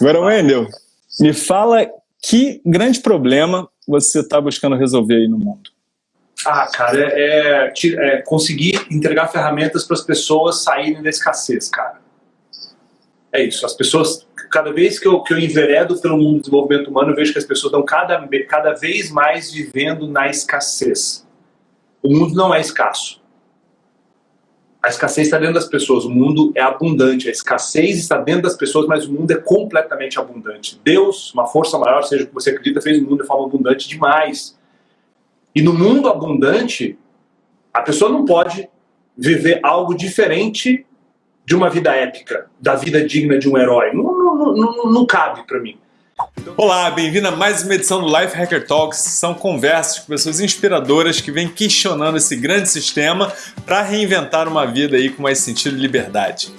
Agora, Wendel, me fala que grande problema você está buscando resolver aí no mundo? Ah, cara, é, é, é conseguir entregar ferramentas para as pessoas saírem da escassez, cara. É isso. As pessoas, cada vez que eu, que eu enveredo pelo mundo do desenvolvimento humano, eu vejo que as pessoas estão cada, cada vez mais vivendo na escassez. O mundo não é escasso. A escassez está dentro das pessoas, o mundo é abundante. A escassez está dentro das pessoas, mas o mundo é completamente abundante. Deus, uma força maior, seja o que você acredita, fez o mundo de forma abundante demais. E no mundo abundante, a pessoa não pode viver algo diferente de uma vida épica, da vida digna de um herói. Não, não, não, não cabe para mim. Olá, bem-vindo a mais uma edição do Life Hacker Talks. São conversas com pessoas inspiradoras que vêm questionando esse grande sistema para reinventar uma vida aí com mais sentido e liberdade.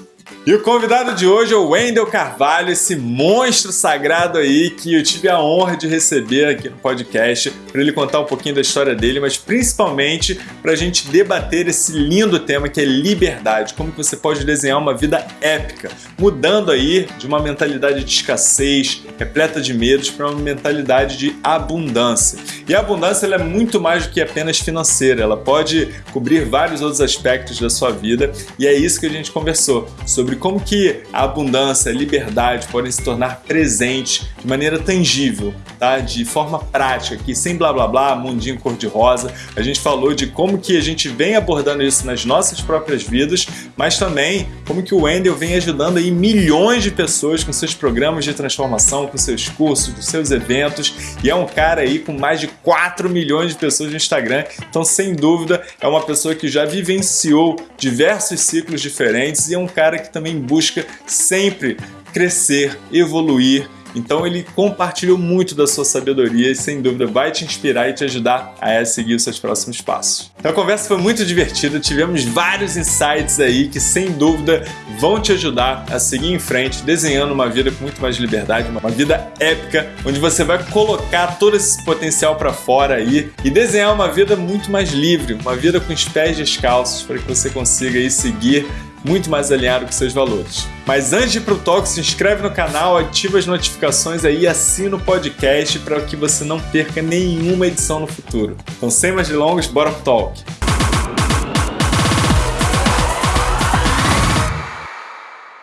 E o convidado de hoje é o Wendel Carvalho, esse monstro sagrado aí que eu tive a honra de receber aqui no podcast para ele contar um pouquinho da história dele, mas principalmente para a gente debater esse lindo tema que é liberdade, como você pode desenhar uma vida épica, mudando aí de uma mentalidade de escassez, repleta de medos, para uma mentalidade de abundância. E a abundância é muito mais do que apenas financeira, ela pode cobrir vários outros aspectos da sua vida e é isso que a gente conversou sobre sobre como que a abundância, a liberdade podem se tornar presentes de maneira tangível, tá? De forma prática, aqui sem blá blá blá, mundinho cor-de-rosa. A gente falou de como que a gente vem abordando isso nas nossas próprias vidas, mas também como que o Wendel vem ajudando aí milhões de pessoas com seus programas de transformação, com seus cursos, com seus eventos, e é um cara aí com mais de 4 milhões de pessoas no Instagram, então sem dúvida é uma pessoa que já vivenciou diversos ciclos diferentes e é um cara que também também busca sempre crescer, evoluir. Então ele compartilhou muito da sua sabedoria e sem dúvida vai te inspirar e te ajudar a seguir os seus próximos passos. Então a conversa foi muito divertida, tivemos vários insights aí que sem dúvida vão te ajudar a seguir em frente, desenhando uma vida com muito mais liberdade, uma vida épica, onde você vai colocar todo esse potencial para fora aí e desenhar uma vida muito mais livre, uma vida com os pés descalços para que você consiga aí seguir muito mais alinhado com seus valores. Mas antes de ir pro talk, se inscreve no canal, ativa as notificações aí e assina o podcast para que você não perca nenhuma edição no futuro. Então, sem mais delongas, bora pro talk.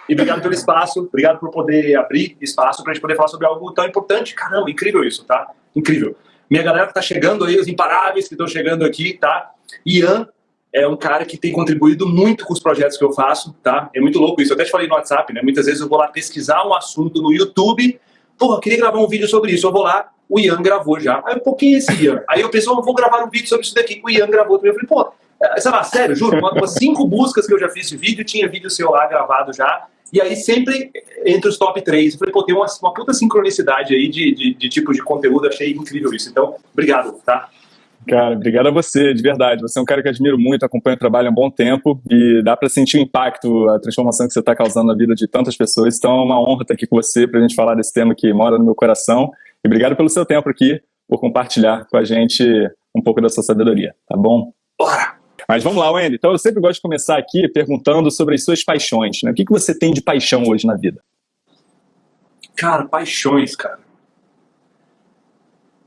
E obrigado pelo espaço, obrigado por poder abrir espaço para a gente poder falar sobre algo tão importante. Caramba, incrível isso, tá? Incrível. Minha galera que tá chegando aí, os imparáveis que estão chegando aqui, tá? Ian, é um cara que tem contribuído muito com os projetos que eu faço, tá? É muito louco isso. Eu até te falei no WhatsApp, né? Muitas vezes eu vou lá pesquisar um assunto no YouTube. Porra, queria gravar um vídeo sobre isso. Eu vou lá, o Ian gravou já. Aí um pouquinho esse Ian. Aí eu pensei, vou gravar um vídeo sobre isso daqui. O Ian gravou também. Eu falei, pô, é, sei lá, sério, juro, umas cinco buscas que eu já fiz de vídeo, tinha vídeo seu lá gravado já. E aí sempre entre os top 3. Eu falei, pô, tem uma, uma puta sincronicidade aí de, de, de tipo de conteúdo, achei incrível isso. Então, obrigado, tá? Cara, obrigado a você, de verdade. Você é um cara que admiro muito, acompanho o trabalho há um bom tempo e dá para sentir o impacto, a transformação que você está causando na vida de tantas pessoas. Então é uma honra estar aqui com você para a gente falar desse tema que mora no meu coração. E obrigado pelo seu tempo aqui, por compartilhar com a gente um pouco da sua sabedoria, tá bom? Bora! Mas vamos lá, Wendy. Então eu sempre gosto de começar aqui perguntando sobre as suas paixões. Né? O que, que você tem de paixão hoje na vida? Cara, paixões, cara.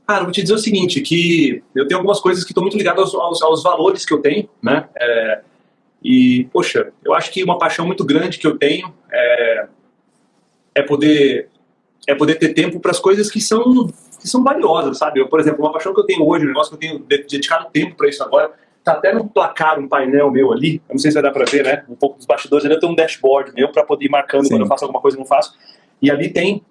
Cara, eu vou te dizer o seguinte, que eu tenho algumas coisas que estão muito ligadas aos, aos, aos, valores que eu tenho, né? É, e, poxa, eu acho que uma paixão muito grande que eu tenho é, é poder é poder ter tempo para as coisas que são que são valiosas, sabe? Eu, por exemplo, uma paixão que eu tenho hoje, um negócio que eu tenho dedicado tempo para isso agora, tá até no placar, um painel meu ali, eu não sei se vai dar para ver, né? Um pouco dos bastidores, ali eu tenho um dashboard meu para poder ir marcando Sim. quando eu faço alguma coisa e não faço. E ali tem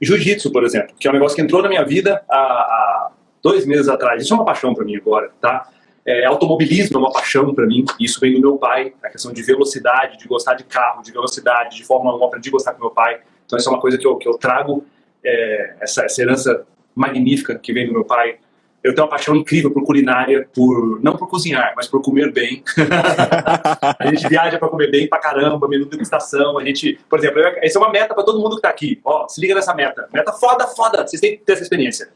Jiu-jitsu, por exemplo, que é um negócio que entrou na minha vida há, há dois meses atrás. Isso é uma paixão para mim agora, tá? É, automobilismo é uma paixão para mim, isso vem do meu pai, a questão de velocidade, de gostar de carro, de velocidade, de Fórmula 1, aprendi a gostar com meu pai. Então isso é uma coisa que eu, que eu trago, é, essa, essa herança magnífica que vem do meu pai eu tenho uma paixão incrível por culinária, por não por cozinhar, mas por comer bem. a gente viaja para comer bem pra caramba, menu de degustação. A gente, por exemplo, essa é uma meta para todo mundo que tá aqui. Ó, se liga nessa meta. Meta foda, foda. Vocês têm que ter essa experiência.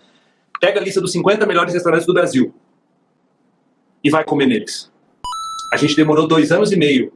Pega a lista dos 50 melhores restaurantes do Brasil e vai comer neles. A gente demorou dois anos e meio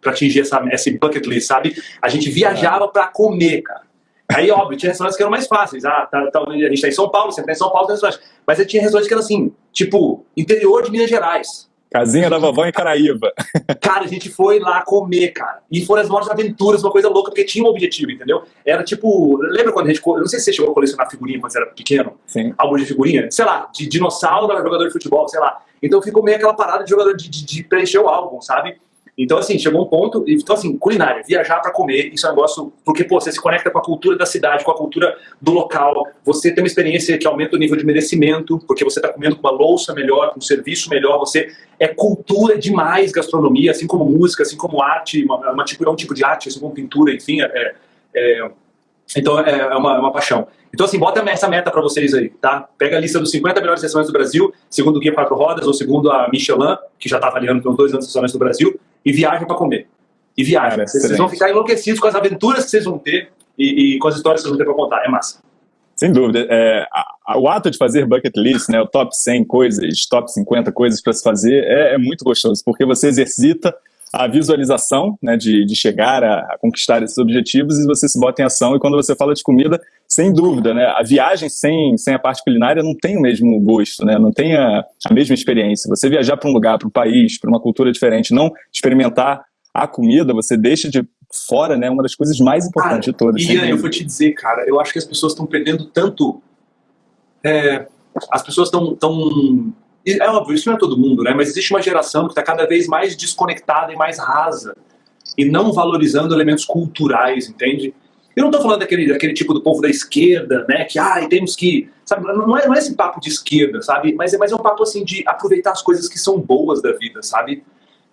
para atingir essa, esse bucket list, sabe? A gente viajava para comer, cara. Aí, óbvio, tinha restaurantes que eram mais fáceis. Ah, tá, tá, a gente tá em São Paulo, você tá em São Paulo, tem restaurante. Mas aí tinha restaurantes que eram assim, tipo, interior de Minas Gerais. Casinha da vovó em Caraíba. Cara, a gente foi lá comer, cara. E foram as maiores aventuras, uma coisa louca, porque tinha um objetivo, entendeu? Era tipo. Lembra quando a gente. Eu não sei se você chegou a colecionar figurinha quando você era pequeno. Sim. Álbum de figurinha. Sei lá, de dinossauro, jogador de futebol, sei lá. Então ficou meio aquela parada de jogador de, de, de preencher o álbum, sabe? Então, assim, chegou um ponto. Então, assim, culinária, viajar para comer, isso é um negócio. Porque, pô, você se conecta com a cultura da cidade, com a cultura do local. Você tem uma experiência que aumenta o nível de merecimento, porque você está comendo com uma louça melhor, com um serviço melhor. Você. É cultura demais gastronomia, assim como música, assim como arte, uma, uma tipo, é um tipo de arte, assim como pintura, enfim. É, é, então, é, é uma, é uma paixão. Então, assim, bota essa meta para vocês aí, tá? Pega a lista dos 50 melhores restaurantes do Brasil, segundo o Guia Quatro Rodas, ou segundo a Michelin, que já está avaliando pelos dois anos restaurantes do Brasil, e viajem para comer. E viajem. Cara, vocês, vão ficar enlouquecidos com as aventuras que vocês vão ter e, e com as histórias que vocês vão ter para contar. É massa. Sem dúvida. É, a, a, o ato de fazer bucket list, né, o top 100 coisas, top 50 coisas para se fazer, é, é muito gostoso, porque você exercita a visualização né, de, de chegar a, a, conquistar esses objetivos e você se bota em ação. E quando você fala de comida, sem dúvida, né, a viagem sem, sem a parte culinária não tem o mesmo gosto, né, não tem a, a mesma experiência. Você viajar para um lugar, para um país, para uma cultura diferente, não experimentar a comida, você deixa de fora né, uma das coisas mais importantes de todas. Ian, eu vou te dizer, cara, eu acho que as pessoas estão perdendo tanto. É, as pessoas estão. Tão é óbvio, isso não é todo mundo, né? Mas existe uma geração que está cada vez mais desconectada e mais rasa e não valorizando elementos culturais, entende? Eu não estou falando daquele, daquele tipo do povo da esquerda, né? Que, ai, temos que. Sabe, não é, não é esse papo de esquerda, sabe? Mas é, mas é um papo assim de aproveitar as coisas que são boas da vida, sabe?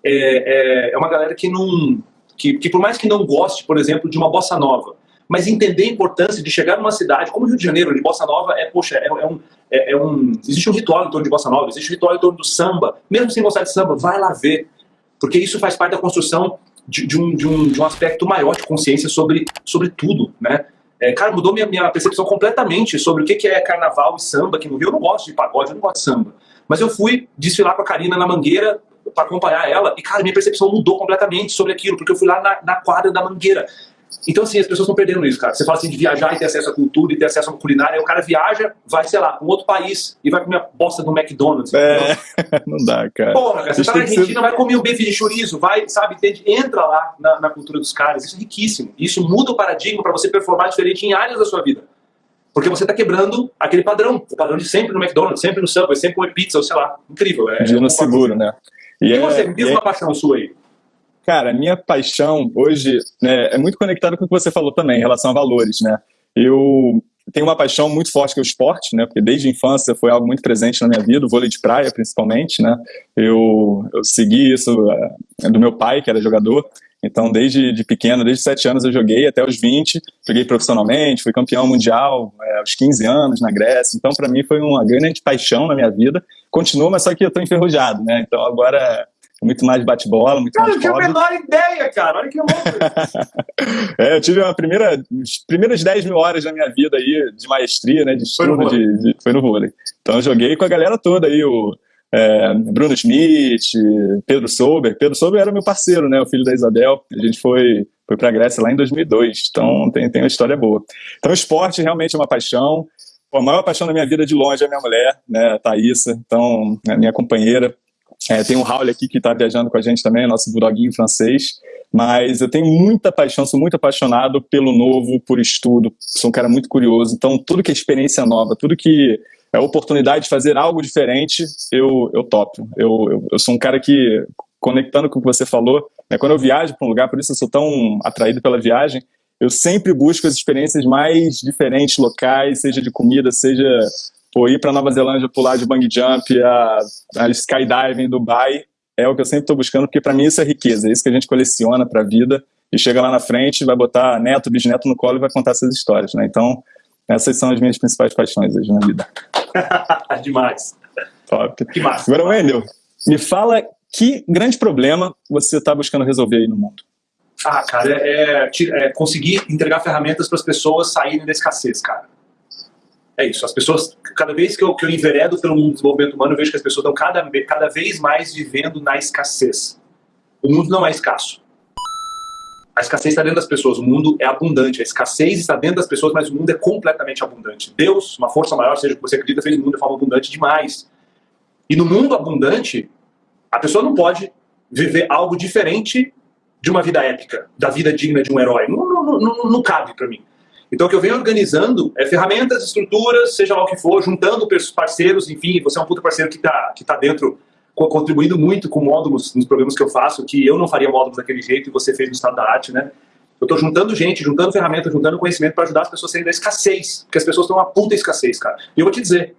É, é, é uma galera que não. Que, que por mais que não goste, por exemplo, de uma bossa nova, mas entender a importância de chegar numa cidade como o Rio de Janeiro, de Bossa Nova, é, poxa, é, é, um, é, é, um. Existe um ritual em torno de Bossa Nova, existe um ritual em torno do samba. Mesmo sem gostar de samba, vai lá ver. Porque isso faz parte da construção de, de, um, de, um, de um aspecto maior de consciência sobre, sobre tudo, né? É, cara, mudou minha, minha percepção completamente sobre o que, que é carnaval e samba aqui no Rio. Eu não gosto de pagode, eu não gosto de samba. Mas eu fui desfilar com a Karina na Mangueira para acompanhar ela e, cara, minha percepção mudou completamente sobre aquilo, porque eu fui lá na, na quadra da Mangueira. Então, assim, as pessoas estão perdendo isso, cara. Você fala assim de viajar e ter acesso à cultura e ter acesso à culinária, aí o cara viaja, vai, sei lá, para um outro país e vai comer a bosta do McDonald's. É, não dá, cara. Porra, cara, você tá na Argentina, ser... vai comer um bife de chorizo, vai, sabe, entra lá na, na, cultura dos caras. Isso é riquíssimo. Isso muda o paradigma para você performar diferente em áreas da sua vida. Porque você está quebrando aquele padrão, o padrão de sempre no McDonald's, sempre no Subway, sempre comer pizza, ou sei lá. Incrível. É, Dia no seguro, né? E, e é, você, me diz é... uma paixão sua aí. Cara, minha paixão hoje né, é muito conectada com o que você falou também, em relação a valores, né? Eu tenho uma paixão muito forte que é o esporte, né? Porque desde a infância foi algo muito presente na minha vida, o vôlei de praia principalmente, né? Eu, eu segui isso uh, do meu pai, que era jogador. Então, desde de pequeno, desde 7 anos eu joguei até os 20, joguei profissionalmente, fui campeão mundial é, aos 15 anos na Grécia. Então, para mim foi uma grande paixão na minha vida. Continua, mas só que eu estou enferrujado, né? Então, agora muito mais bate-bola, muito cara, mais Cara, eu tinha a menor ideia, cara. Olha que louco. é, eu tive uma primeira, as primeiras 10 mil horas da minha vida aí de maestria, né, de estudo, foi no, de, de, foi no vôlei. Então eu joguei com a galera toda aí, o é, Bruno Schmidt, Pedro Sober. Pedro Sober era meu parceiro, né, o filho da Isabel. A gente foi, foi pra Grécia lá em 2002, então tem, tem uma história boa. Então esporte realmente é uma paixão. a maior paixão da minha vida de longe é a minha mulher, né, a Thaísa, então, a minha companheira. É, tem o Raul aqui que está viajando com a gente também, nosso bulldoguinho francês. Mas eu tenho muita paixão, sou muito apaixonado pelo novo, por estudo. Sou um cara muito curioso. Então, tudo que é experiência nova, tudo que é oportunidade de fazer algo diferente, eu, eu topo. Eu, eu, eu sou um cara que, conectando com o que você falou, né, quando eu viajo para um lugar, por isso eu sou tão atraído pela viagem, eu sempre busco as experiências mais diferentes, locais, seja de comida, seja Pô, ir para Nova Zelândia, pular de bungee jump, a, a skydiving em Dubai, é o que eu sempre estou buscando, porque para mim isso é riqueza, é isso que a gente coleciona para a vida e chega lá na frente, vai botar neto, bisneto no colo e vai contar essas histórias, né? Então, essas são as minhas principais paixões hoje na vida. Demais. Top. Que massa. Agora, Wendel, me fala que grande problema você está buscando resolver aí no mundo? Ah, cara, é, é, é conseguir entregar ferramentas para as pessoas saírem da escassez, cara. É isso. As pessoas, cada vez que eu, que eu enveredo pelo mundo do desenvolvimento humano, eu vejo que as pessoas estão cada, cada vez mais vivendo na escassez. O mundo não é escasso. A escassez está dentro das pessoas, o mundo é abundante. A escassez está dentro das pessoas, mas o mundo é completamente abundante. Deus, uma força maior, seja o que você acredita, fez o mundo de forma abundante demais. E no mundo abundante, a pessoa não pode viver algo diferente de uma vida épica, da vida digna de um herói. Não, não, não, não cabe para mim. Então o que eu venho organizando é ferramentas, estruturas, seja lá o que for, juntando parceiros, enfim, você é um puta parceiro que está que tá dentro contribuindo muito com módulos nos programas que eu faço, que eu não faria módulos daquele jeito e você fez no estado da arte, né? Eu estou juntando gente, juntando ferramentas, juntando conhecimento para ajudar as pessoas a saírem da escassez, porque as pessoas estão uma puta escassez, cara. E eu vou te dizer,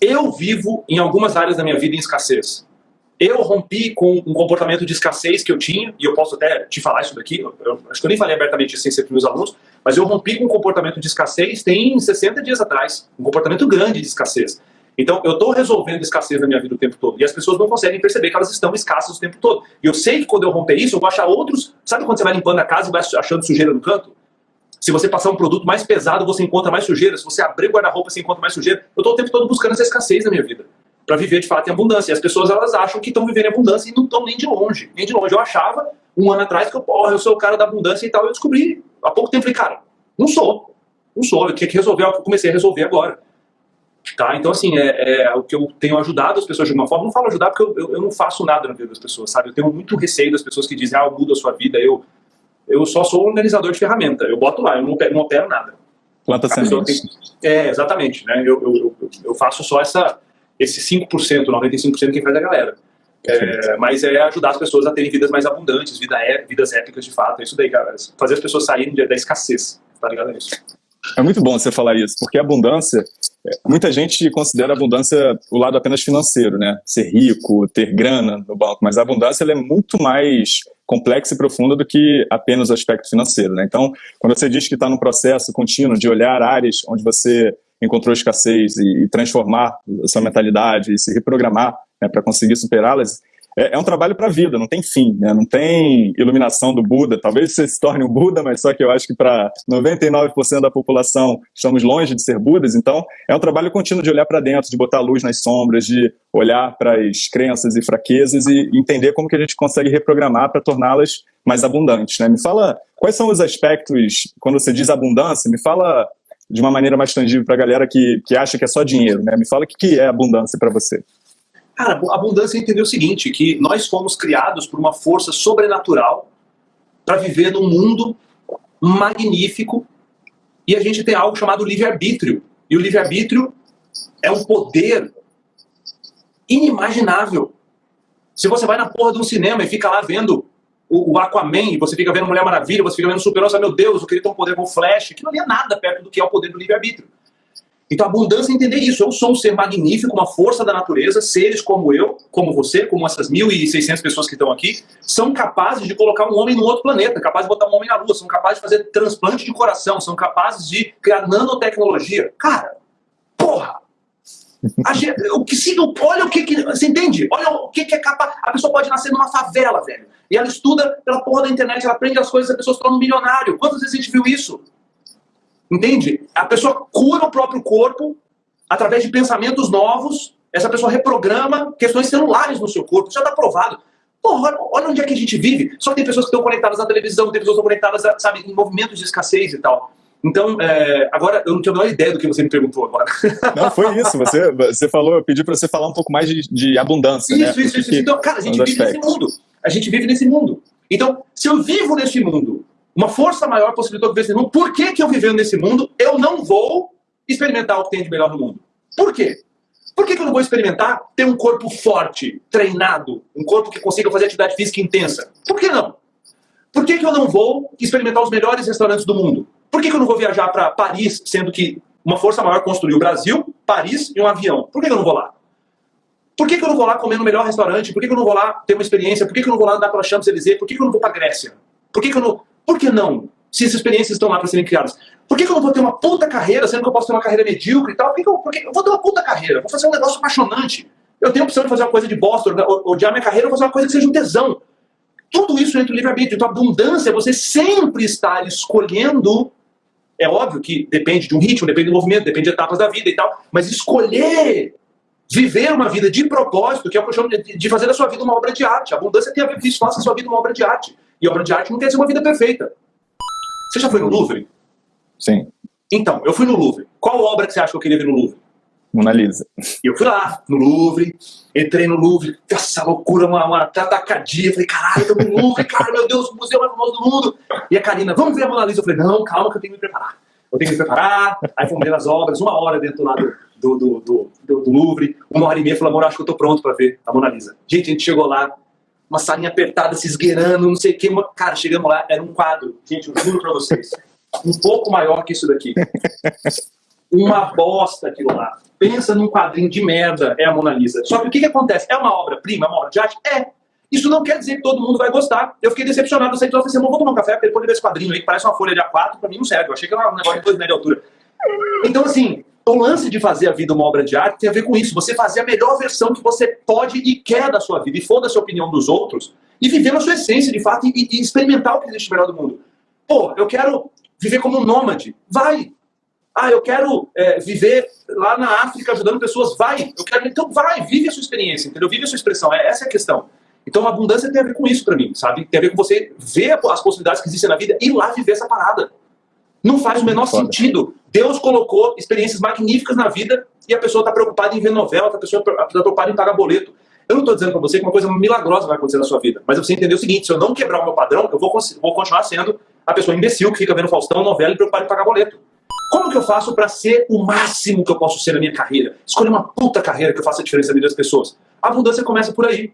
eu vivo em algumas áreas da minha vida em escassez. Eu rompi com um comportamento de escassez que eu tinha, e eu posso até te falar isso daqui, eu, eu, acho que eu nem falei abertamente isso sem ser para meus alunos, mas eu rompi com um comportamento de escassez tem 60 dias atrás, um comportamento grande de escassez. Então, eu estou resolvendo escassez na minha vida o tempo todo. E as pessoas não conseguem perceber que elas estão escassas o tempo todo. E eu sei que quando eu romper isso, eu vou achar outros... Sabe quando você vai limpando a casa e vai achando sujeira no canto? Se você passar um produto mais pesado, você encontra mais sujeira. Se você abrir o guarda-roupa, você encontra mais sujeira. Eu estou o tempo todo buscando essa escassez na minha vida. Para viver, de fato, em abundância. E as pessoas, elas acham que estão vivendo em abundância e não estão nem de longe. Nem de longe. Eu achava, um ano atrás, que eu, porra, eu sou o cara da abundância e tal. Eu descobri, há pouco tempo, falei, cara, não sou. Não sou. Eu tinha que resolver o que eu comecei a resolver agora. Tá? Então, assim, é, é, o que eu tenho ajudado as pessoas de alguma forma. Não falo ajudar porque eu, eu, eu, não faço nada na vida das pessoas, sabe? Eu tenho muito receio das pessoas que dizem, ah, eu mudo a sua vida. Eu, eu só sou um organizador de ferramenta. Eu boto lá, eu não, não opero nada. Planta sementes. É, exatamente. Né? Eu, eu, eu, faço só essa, esse 5%, 95% que faz a galera. É, mas é ajudar as pessoas a terem vidas mais abundantes, vida é, vidas épicas de fato. É isso daí, cara. Fazer as pessoas saírem da escassez. Tá ligado nisso? É muito bom você falar isso, porque a abundância, é, muita gente considera a abundância o lado apenas financeiro, né? Ser rico, ter grana no banco, mas a abundância é muito mais complexa e profunda do que apenas o aspecto financeiro, né? Então, quando você diz que está num processo contínuo de olhar áreas onde você encontrou escassez e, e transformar a sua mentalidade e se reprogramar né, para conseguir superá-las, é, é um trabalho para a vida, não tem fim, né? não tem iluminação do Buda. Talvez você se torne um Buda, mas só que eu acho que para 99% da população estamos longe de ser Budas, então é um trabalho contínuo de olhar para dentro, de botar luz nas sombras, de olhar para as crenças e fraquezas e entender como que a gente consegue reprogramar para torná-las mais abundantes. Né? Me fala quais são os aspectos, quando você diz abundância, me fala de uma maneira mais tangível para a galera que, que acha que é só dinheiro. Né? Me fala o que, que é abundância para você. Cara, a abundância entender o seguinte, que nós fomos criados por uma força sobrenatural para viver num mundo magnífico e a gente tem algo chamado livre-arbítrio. E o livre-arbítrio é um poder inimaginável. Se você vai na porra de um cinema e fica lá vendo o, Aquaman, você fica vendo Mulher Maravilha, você fica vendo Super-Homem, meu Deus, eu queria ter um poder com Flash, que não é nada perto do que é o poder do livre-arbítrio. Então, abundância é entender isso. Eu sou um ser magnífico, uma força da natureza. Seres como eu, como você, como essas 1.600 pessoas que estão aqui, são capazes de colocar um homem num outro planeta, capazes de botar um homem na lua, são capazes de fazer transplante de coração, são capazes de criar nanotecnologia. Cara, porra! A, o que se, olha o que, que, Você entende? Olha o que, que é capaz. A pessoa pode nascer numa favela, velho. E ela estuda pela porra da internet, ela aprende as coisas, a pessoa se torna um milionário. Quantas vezes a gente viu isso? Entende? A pessoa cura o próprio corpo através de pensamentos novos, essa pessoa reprograma questões celulares no seu corpo, isso já está provado. Porra, olha onde é que a gente vive. Só tem pessoas que estão conectadas na televisão, tem pessoas que estão conectadas, sabe, em movimentos de escassez e tal. Então, é, agora, eu não tinha a menor ideia do que você me perguntou agora. Não, foi isso. Você, você falou, eu pedi para você falar um pouco mais de, de abundância. Isso, né? isso, isso. Então, cara, a gente vive aspectos. nesse mundo. A gente vive nesse mundo. Então, se eu vivo nesse mundo uma força maior possibilitou viver nesse mundo. Por que, que eu vivendo nesse mundo, eu não vou experimentar o que tem de melhor no mundo? Por quê? Por que, que eu não vou experimentar ter um corpo forte, treinado, um corpo que consiga fazer atividade física intensa? Por que não? Por que, que eu não vou experimentar os melhores restaurantes do mundo? Por que, que eu não vou viajar para Paris, sendo que uma força maior construiu o Brasil, Paris e um avião? Por que, que eu não vou lá? Por que, que eu não vou lá comer no melhor restaurante? Por que, que eu não vou lá ter uma experiência? Por que, que eu não vou lá andar pela Champs-Élysées? Por que, que eu não vou para Grécia? Por que, que eu não... Por que não? Se essas experiências estão lá para serem criadas. Por que, que, eu não vou ter uma puta carreira, sendo que eu posso ter uma carreira medíocre e tal? Por que, que eu, eu vou ter uma puta carreira? Vou fazer um negócio apaixonante. Eu tenho a opção de fazer uma coisa de bosta, odiar minha carreira, ou fazer uma coisa que seja um tesão. Tudo isso entra no livre-arbítrio. Então, abundância, você sempre estar escolhendo. É óbvio que depende de um ritmo, depende do movimento, depende de etapas da vida e tal, mas escolher viver uma vida de propósito, que é o que eu chamo de fazer da sua vida uma obra de arte. A abundância tem a ver com isso, faça a sua vida uma obra de arte. E obra de arte não quer dizer uma vida perfeita. Você já foi no Louvre? Sim. Então, eu fui no Louvre. Qual obra que você acha que eu queria ver no Louvre? Mona Lisa. E eu fui lá, no Louvre, entrei no Louvre, essa loucura, uma, uma tacadia. Falei, caralho, tô no Louvre, cara, meu Deus, o museu mais famoso do mundo. E a Karina, vamos ver a Mona Lisa. Eu falei, não, calma que eu tenho que me preparar. Eu tenho que me preparar. Aí fomos ver as obras, uma hora dentro lá do, do, do, do, Louvre, uma hora e meia. Falei, amor, acho que eu tô pronto pra ver a Mona Lisa. Gente, a gente chegou lá, uma salinha apertada, se esgueirando, não sei o que. Cara, chegamos lá, era um quadro. Gente, eu juro pra vocês. Um pouco maior que isso daqui. Uma bosta aquilo lá. Pensa num quadrinho de merda, é a Mona Lisa. Só que o que, que acontece? É uma obra-prima, é uma obra de arte? É. Isso não quer dizer que todo mundo vai gostar. Eu fiquei decepcionado. Eu saí falei, vou tomar um café porque ele pode ver esse quadrinho aí que parece uma folha de A4, pra mim não serve. Eu achei que era um negócio de dois metros de altura. Então, assim, o lance de fazer a vida uma obra de arte tem a ver com isso. Você fazer a melhor versão que você pode e quer da sua vida. E foda-se a opinião dos outros. E viver na sua essência, de fato, e, e experimentar o que existe melhor do mundo. Pô, eu quero viver como um nômade. Vai! Ah, eu quero é, viver lá na África ajudando pessoas. Vai! Eu quero... Então vai, vive a sua experiência, entendeu? Vive a sua expressão. É, essa é a questão. Então a abundância tem a ver com isso para mim, sabe? Tem a ver com você ver as possibilidades que existem na vida e ir lá viver essa parada. Não faz o menor Foda. sentido. Deus colocou experiências magníficas na vida e a pessoa está preocupada em ver novela, a pessoa está preocupada em pagar boleto. Eu não estou dizendo para você que uma coisa milagrosa vai acontecer na sua vida, mas você entender o seguinte, se eu não quebrar o meu padrão, eu vou, vou continuar sendo a pessoa imbecil que fica vendo Faustão, novela e preocupada em pagar boleto. Como que eu faço para ser o máximo que eu posso ser na minha carreira? Escolher uma puta carreira que eu faça a diferença na vida das pessoas. A abundância começa por aí.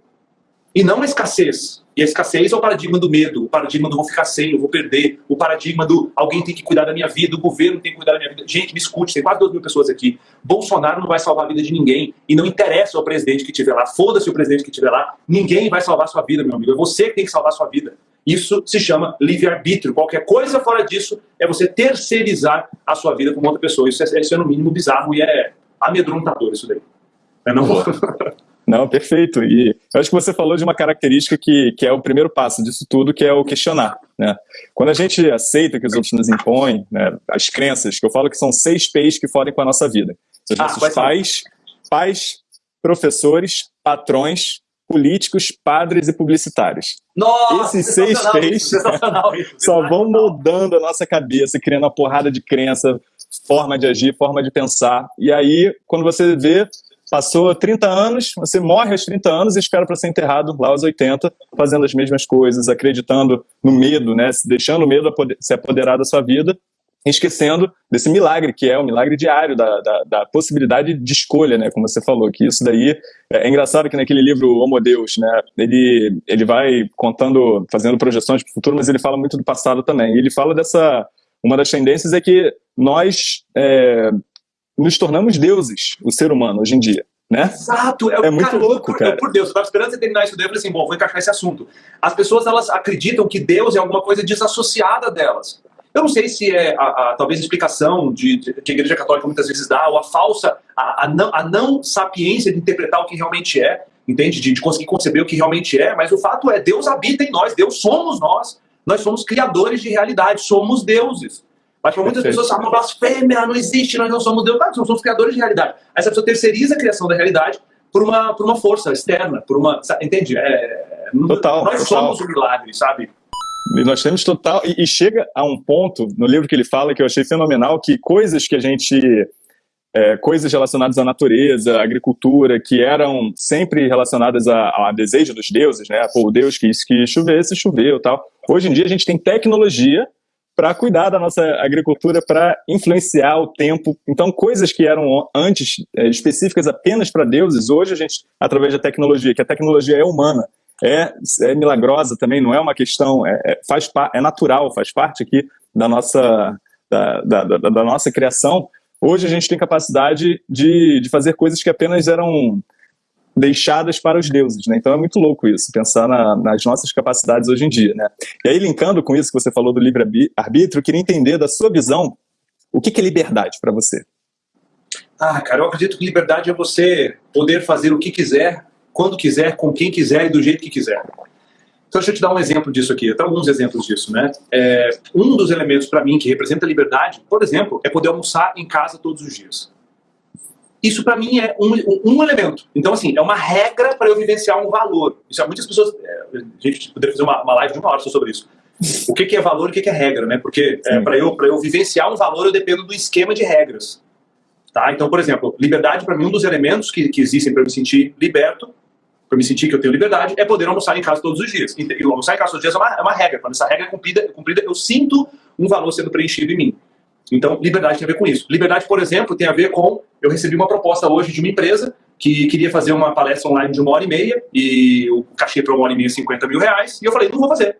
E não a escassez. E a escassez é o paradigma do medo, o paradigma do vou ficar sem, eu vou perder, o paradigma do alguém tem que cuidar da minha vida, o governo tem que cuidar da minha vida. Gente, me escute, tem quase 2 mil pessoas aqui. Bolsonaro não vai salvar a vida de ninguém. E não interessa o presidente que estiver lá, foda-se o presidente que estiver lá, ninguém vai salvar a sua vida, meu amigo. É você que tem que salvar a sua vida. Isso se chama livre-arbítrio. Qualquer coisa fora disso é você terceirizar a sua vida com outra pessoa. Isso é, isso é no mínimo bizarro e é amedrontador isso daí. É não? Não, perfeito. E eu acho que você falou de uma característica que, que é o primeiro passo disso tudo, que é o questionar. Né? Quando a gente aceita que os outros nos impõem, né, as crenças, que eu falo que são seis P's que fodem com a nossa vida. São ah, nossos pais, pais, professores, patrões, políticos, padres e publicitários. Nossa, Esses seis P's só vão moldando a nossa cabeça, criando uma porrada de crença, forma de agir, forma de pensar. E aí, quando você vê, Passou 30 anos, você morre aos 30 anos e espera para ser enterrado lá aos 80, fazendo as mesmas coisas, acreditando no medo, né? deixando o medo se apoderar da sua vida, esquecendo desse milagre, que é o milagre diário da, da, da, possibilidade de escolha, né? Como você falou, que isso daí é, é engraçado que naquele livro Homo Deus, né? Ele, ele vai contando, fazendo projeções para o futuro, mas ele fala muito do passado também. E ele fala dessa uma das tendências é que nós é, nos tornamos deuses, o ser humano, hoje em dia. Né? Exato, é, é muito cara, louco, por, cara. Por Deus, eu estava esperando você terminar isso daí, eu falei assim, bom, vou encaixar esse assunto. As pessoas, elas acreditam que Deus é alguma coisa desassociada delas. Eu não sei se é, a, a talvez, a explicação de, de, que a Igreja Católica muitas vezes dá, ou a falsa, a, a, não, a não sapiência de interpretar o que realmente é, entende? De, de conseguir conceber o que realmente é, mas o fato é, Deus habita em nós, Deus somos nós, nós somos criadores de realidade, somos deuses. Mas para muitas pessoas, ah, uma blasfêmia, não existe, nós não somos Deus. Tá, nós somos criadores de realidade. Aí essa pessoa terceiriza a criação da realidade por uma, por uma força externa, por uma. Entende? É, total. Nós total. somos o milagre, sabe? E nós temos total. E, e, chega a um ponto no livro que ele fala que eu achei fenomenal, que coisas que a gente. É, coisas relacionadas à natureza, à agricultura, que eram sempre relacionadas a, a desejo dos deuses, né? Pô, o Deus quis que chovesse, choveu tal. Hoje em dia a gente tem tecnologia para cuidar da nossa agricultura, para influenciar o tempo. Então, coisas que eram antes é, específicas apenas para deuses, hoje a gente, através da tecnologia, que a tecnologia é humana, é, é milagrosa também, não é uma questão, é, é, faz, é natural, faz parte aqui da nossa, da, da, da, da nossa criação. Hoje a gente tem capacidade de, de fazer coisas que apenas eram deixadas para os deuses, né? Então é muito louco isso, pensar na, nas nossas capacidades hoje em dia, né? E aí, linkando com isso que você falou do livre-arbítrio, queria entender da sua visão, o que, que é liberdade para você? Ah, cara, eu acredito que liberdade é você poder fazer o que quiser, quando quiser, com quem quiser e do jeito que quiser. Então deixa eu te dar um exemplo disso aqui, até alguns exemplos disso, né? É, um dos elementos para mim que representa liberdade, por exemplo, é poder almoçar em casa todos os dias. Isso para mim é um, um, elemento. Então, assim, é uma regra para eu vivenciar um valor. Isso, muitas pessoas. É, a gente poderia fazer uma, uma live de uma hora só sobre isso. O que, que é valor e o que, que é regra, né? Porque é, para eu, eu vivenciar um valor, eu dependo do esquema de regras. Tá? Então, por exemplo, liberdade para mim, um dos elementos que, que existem para me sentir liberto, para me sentir que eu tenho liberdade, é poder almoçar em casa todos os dias. E almoçar em casa todos os dias é uma, é uma regra. Quando essa regra é cumprida, é cumprida, eu sinto um valor sendo preenchido em mim. Então, liberdade tem a ver com isso. Liberdade, por exemplo, tem a ver com. Eu recebi uma proposta hoje de uma empresa que queria fazer uma palestra online de uma hora e meia, e o cachê para uma hora e meia é 50 mil reais, e eu falei, não vou fazer.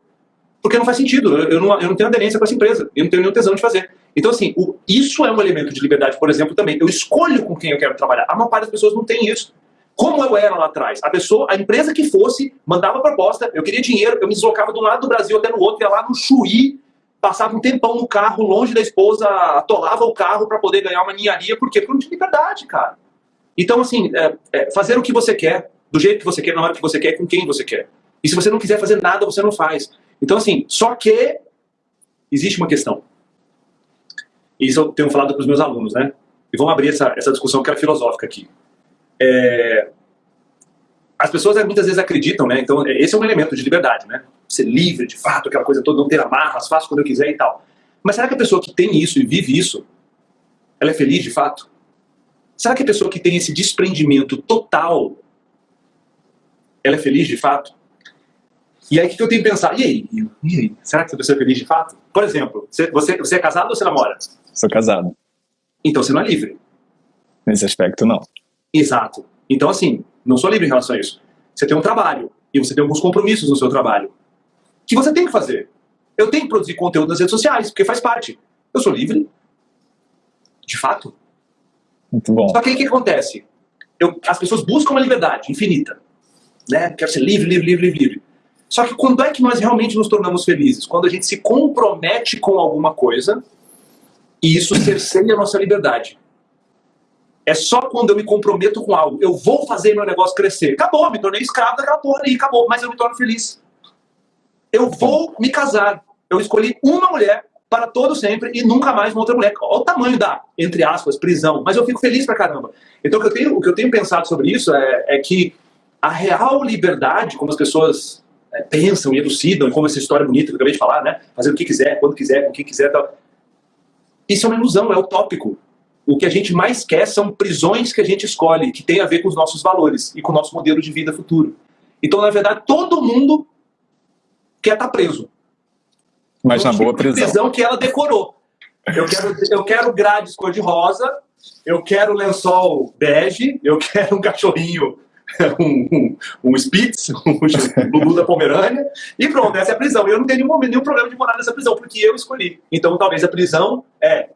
Porque não faz sentido, eu não, eu não tenho aderência com essa empresa, eu não tenho nenhum tesão de fazer. Então, assim, o, isso é um elemento de liberdade, por exemplo, também. Eu escolho com quem eu quero trabalhar. A maior parte das pessoas não tem isso. Como eu era lá atrás? A pessoa, a empresa que fosse, mandava proposta, eu queria dinheiro, eu me deslocava de um lado do Brasil até no outro, ia lá no Chuí, passava um tempão no carro, longe da esposa, atolava o carro para poder ganhar uma ninharia, por quê? Porque não tinha liberdade, cara. Então, assim, é, é, fazer o que você quer, do jeito que você quer, na hora que você quer, com quem você quer. E se você não quiser fazer nada, você não faz. Então, assim, só que existe uma questão. Isso eu tenho falado para os meus alunos, né? E vamos abrir essa, essa discussão que é filosófica aqui. É, as pessoas muitas vezes acreditam, né? Então, esse é um elemento de liberdade, né? Ser livre, de fato, aquela coisa toda, não ter amarras, faço quando eu quiser e tal. Mas será que a pessoa que tem isso e vive isso, ela é feliz de fato? Será que a pessoa que tem esse desprendimento total, ela é feliz de fato? E aí o que eu tenho que pensar? E aí? E aí? Será que essa pessoa é feliz de fato? Por exemplo, você, você, é casado ou você namora? Sou casado. Então você não é livre. Nesse aspecto, não. Exato. Então, assim, não sou livre em relação a isso. Você tem um trabalho e você tem alguns compromissos no seu trabalho que você tem que fazer. Eu tenho que produzir conteúdo nas redes sociais, porque faz parte. Eu sou livre. De fato. Muito bom. Só que aí o que acontece? Eu, as pessoas buscam uma liberdade infinita. Né? Quero ser livre, livre, livre, livre, livre. Só que quando é que nós realmente nos tornamos felizes? Quando a gente se compromete com alguma coisa e isso cerceia a nossa liberdade. É só quando eu me comprometo com algo, eu vou fazer meu negócio crescer. Acabou, me tornei escravo daquela porra ali, acabou, mas eu me torno feliz. Eu vou me casar. Eu escolhi uma mulher para todo sempre e nunca mais uma outra mulher. Olha o tamanho da, entre aspas, prisão. Mas eu fico feliz pra caramba. Então o que eu tenho, o que eu tenho pensado sobre isso é, é que a real liberdade, como as pessoas é, pensam e elucidam, como essa história bonita que eu acabei de falar, né? Fazer o que quiser, quando quiser, com quem quiser tal. Isso é uma ilusão, é utópico o que a gente mais quer são prisões que a gente escolhe, que tem a ver com os nossos valores e com o nosso modelo de vida futuro. Então, na verdade, todo mundo quer estar tá preso. Mas na boa prisão. prisão que ela decorou. Eu quero, eu quero grades cor-de-rosa, eu quero lençol bege, eu quero um cachorrinho, um, um, um Spitz, um Lulu da Pomerânia, e pronto, essa é a prisão. Eu não tenho nenhum, nenhum problema de morar nessa prisão, porque eu escolhi. Então, talvez a prisão é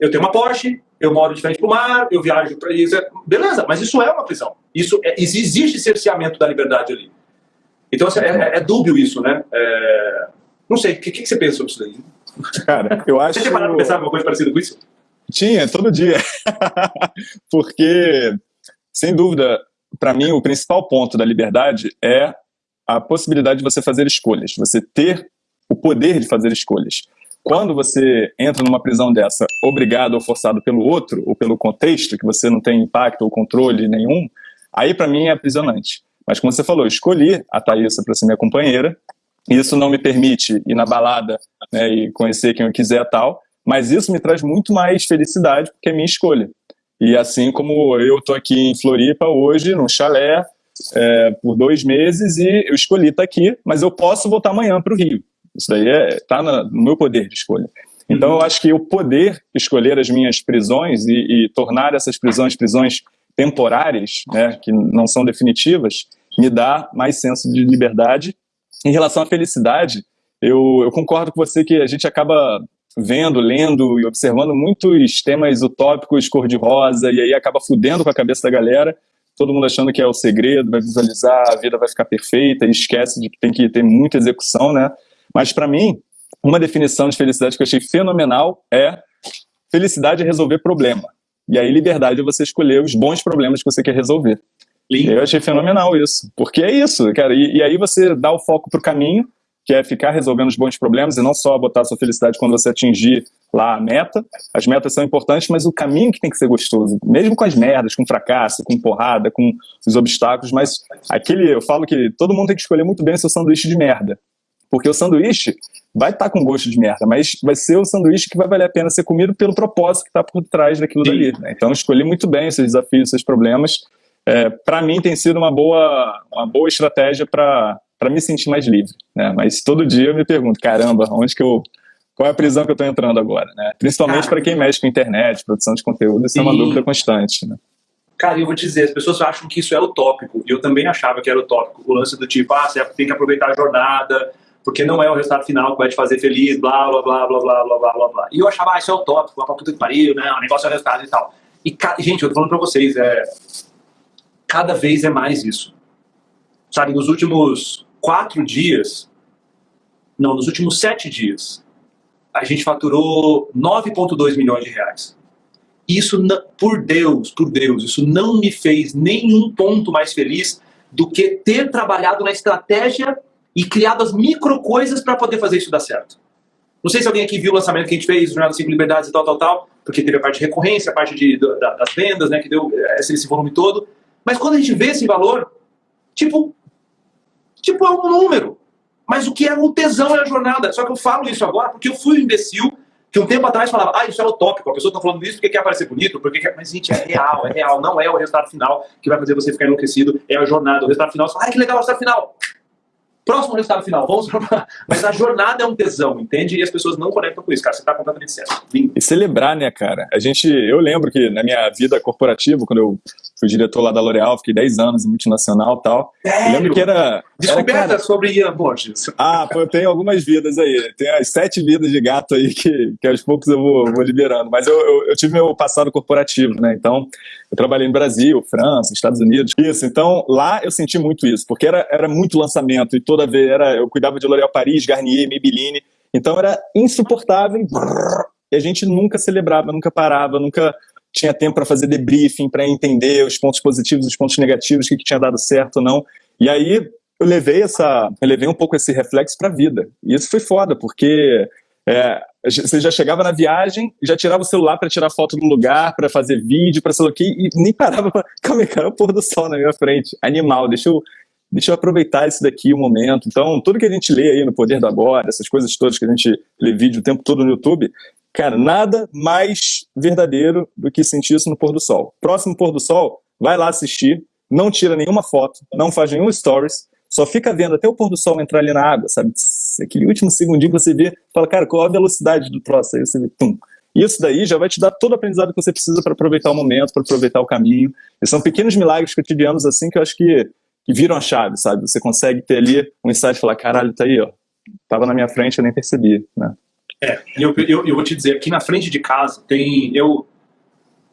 eu tenho uma Porsche, eu moro de frente para o mar, eu viajo para isso. Beleza, mas isso é uma prisão. Isso é, existe cerceamento da liberdade ali. Então assim, é, é, dúbio isso, né? É... Não sei, o que, que, você pensa sobre isso daí? Cara, eu acho. Você tinha parado pensar alguma coisa parecida com isso? Tinha, todo dia. Porque, sem dúvida, para mim, o principal ponto da liberdade é a possibilidade de você fazer escolhas, você ter o poder de fazer escolhas. Quando você entra numa prisão dessa, obrigado ou forçado pelo outro, ou pelo contexto, que você não tem impacto ou controle nenhum, aí para mim é aprisionante. Mas como você falou, escolhi a Thaísa para ser minha companheira, isso não me permite ir na balada né, e conhecer quem eu quiser tal, mas isso me traz muito mais felicidade porque é minha escolha. E assim como eu estou aqui em Floripa hoje, num chalé, é, por dois meses, e eu escolhi estar tá aqui, mas eu posso voltar amanhã para o Rio. Isso daí está é, no meu poder de escolha. Então, eu acho que o poder escolher as minhas prisões e, e tornar essas prisões prisões temporárias, né, que não são definitivas, me dá mais senso de liberdade. Em relação à felicidade, eu, eu concordo com você que a gente acaba vendo, lendo e observando muitos temas utópicos cor-de-rosa e aí acaba fudendo com a cabeça da galera, todo mundo achando que é o segredo, vai visualizar, a vida vai ficar perfeita e esquece de que tem que ter muita execução, né? Mas para mim, uma definição de felicidade que eu achei fenomenal é felicidade é resolver problema. E aí liberdade é você escolher os bons problemas que você quer resolver. Lindo. Eu achei fenomenal isso. Porque é isso, cara. E, e aí você dá o foco pro caminho, que é ficar resolvendo os bons problemas e não só botar a sua felicidade quando você atingir lá a meta. As metas são importantes, mas o caminho que tem que ser gostoso, mesmo com as merdas, com fracasso, com porrada, com os obstáculos, mas aquele, eu falo que todo mundo tem que escolher muito bem o seu sanduíche de merda. Porque o sanduíche vai estar tá com gosto de merda, mas vai ser o sanduíche que vai valer a pena ser comido pelo propósito que está por trás daquilo Sim. dali. Né? Então, escolhi muito bem esses desafios, esses problemas. É, para mim, tem sido uma boa, uma boa estratégia para me sentir mais livre. Né? Mas todo dia eu me pergunto, caramba, onde que eu qual é a prisão que eu estou entrando agora, né? Principalmente para quem mexe com internet, produção de conteúdo, isso é uma dúvida constante, né? Cara, eu vou te dizer, as pessoas acham que isso é utópico, eu também achava que era utópico, o lance do tipo, ah, você tem que aproveitar a jornada, porque não é o resultado final que vai te fazer feliz, blá, blá, blá, blá, blá, blá, blá, blá, blá. E eu achava, ah, isso é utópico, vai pra puta que pariu, né, o negócio é o resultado e tal. E, gente, eu tô falando pra vocês, é... Cada vez é mais isso. Sabe, nos últimos quatro dias, não, nos últimos sete dias, a gente faturou 9,2 milhões de reais. Isso, por Deus, por Deus, isso não me fez nenhum ponto mais feliz do que ter trabalhado na estratégia e criado as micro coisas para poder fazer isso dar certo. Não sei se alguém aqui viu o lançamento que a gente fez, Jornada 5 Liberdades e tal, tal, tal, porque teve a parte de recorrência, a parte de, da, das vendas, né, que deu esse, esse volume todo. Mas quando a gente vê esse valor, tipo, tipo é um número. Mas o que é o tesão é a jornada. Só que eu falo isso agora porque eu fui um imbecil que um tempo atrás falava, ah, isso é utópico, a pessoa está falando isso porque quer parecer bonito, porque quer... Mas, gente, é real, é real. Não é o resultado final que vai fazer você ficar enlouquecido, é a jornada. O resultado final, você fala, ah, que legal o resultado final. Próximo resultado final, vamos pra... Mas a jornada é um tesão, entende? E as pessoas não conectam com isso, cara. Você está completamente certo. Lindo. E celebrar, né, cara? A gente, eu lembro que na minha vida corporativa, quando eu fui diretor lá da L'Oréal, fiquei 10 anos em multinacional e tal. Sério? Eu lembro que era... Descoberta era, cara... sobre Ian Borges. Ah, pô, eu tenho algumas vidas aí. Tem as sete vidas de gato aí que, que aos poucos eu vou, vou liberando. Mas eu, eu, eu tive meu passado corporativo, né? Então, eu trabalhei no Brasil, França, Estados Unidos. Isso, então lá eu senti muito isso, porque era, era muito lançamento e toda vez era, eu cuidava de L'Oréal Paris, Garnier, Maybelline, então era insuportável e a gente nunca celebrava, nunca parava, nunca tinha tempo para fazer debriefing, para entender os pontos positivos, os pontos negativos, o que, que tinha dado certo ou não. E aí eu levei essa, eu levei um pouco esse reflexo para a vida. E isso foi foda, porque é, você já chegava na viagem, já tirava o celular para tirar foto do lugar, para fazer vídeo, para sei lá o que, e nem parava para. Calma aí, cara, é o pôr do sol na minha frente. Animal, deixa eu, deixa eu aproveitar isso daqui um momento. Então, tudo que a gente lê aí no Poder do Agora, essas coisas todas que a gente lê vídeo o tempo todo no YouTube, cara, nada mais verdadeiro do que sentir isso no pôr do sol. Próximo pôr do sol, vai lá assistir, não tira nenhuma foto, não faz nenhum stories, só fica vendo até o pôr do sol entrar ali na água, sabe? Aquele último segundinho que você vê, fala, cara, qual a velocidade do troço? Aí você vê, tum. Isso daí já vai te dar todo o aprendizado que você precisa para aproveitar o momento, para aproveitar o caminho. E são pequenos milagres cotidianos assim que eu acho que, que viram a chave, sabe? Você consegue ter ali um insight e falar, caralho, tá aí, ó. Tava na minha frente, eu nem percebi, né? É, eu, eu, eu vou te dizer, aqui na frente de casa tem... Eu,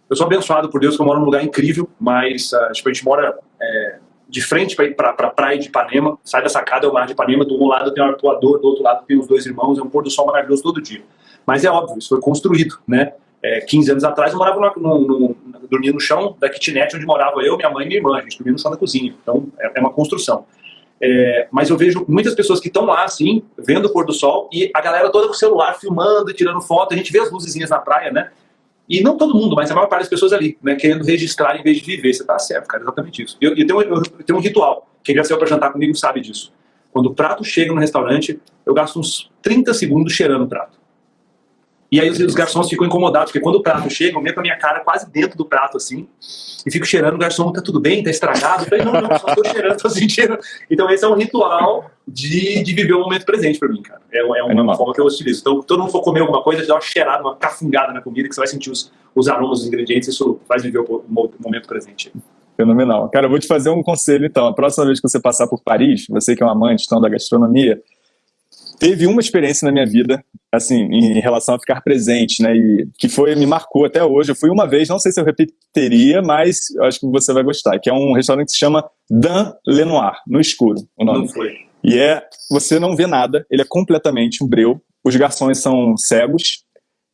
eu sou abençoado por Deus que eu moro num lugar incrível, mas uh, tipo, a gente mora... É, de frente para ir para a praia de Ipanema, sai da sacada, é o mar de Ipanema, do um lado tem o arpoador, do outro lado tem os dois irmãos, é um pôr do sol maravilhoso todo dia. Mas é óbvio, isso foi construído, né? É, 15 anos atrás eu morava no, no, dormia no chão da kitnet onde morava eu, minha mãe e minha irmã, a gente dormia no chão da cozinha, então é, é uma construção. É, mas eu vejo muitas pessoas que estão lá, assim, vendo o pôr do sol, e a galera toda com o celular filmando e tirando foto, a gente vê as luzezinhas na praia, né? E não todo mundo, mas a maior parte das pessoas ali, né, querendo registrar em vez de viver. Você tá certo, cara, exatamente isso. Eu, eu, tenho, eu, eu tenho um ritual, quem já saiu para jantar comigo sabe disso. Quando o prato chega no restaurante, eu gasto uns 30 segundos cheirando o prato. E aí os, os, garçons ficam incomodados, porque quando o prato chega, eu meto a minha cara quase dentro do prato, assim, e fico cheirando, o garçom, tá tudo bem, tá estragado? Eu falei, não, não, só tô cheirando, tô sentindo. Então esse é um ritual de, de viver o momento presente pra mim, cara. É, é uma é forma que eu utilizo. Então, todo mundo for comer alguma coisa, dá uma cheirada, uma cafungada na comida, que você vai sentir os, os aromas, os ingredientes, isso faz viver o, o momento presente. Fenomenal. Cara, eu vou te fazer um conselho, então. A próxima vez que você passar por Paris, você que é um amante então, da gastronomia, teve uma experiência na minha vida, assim, em relação a ficar presente, né, e que foi, me marcou até hoje. Eu fui uma vez, não sei se eu repetiria, mas acho que você vai gostar, que é um restaurante que se chama Dan Lenoir, no escuro, o nome. Não foi. E é, você não vê nada, ele é completamente um breu, os garçons são cegos,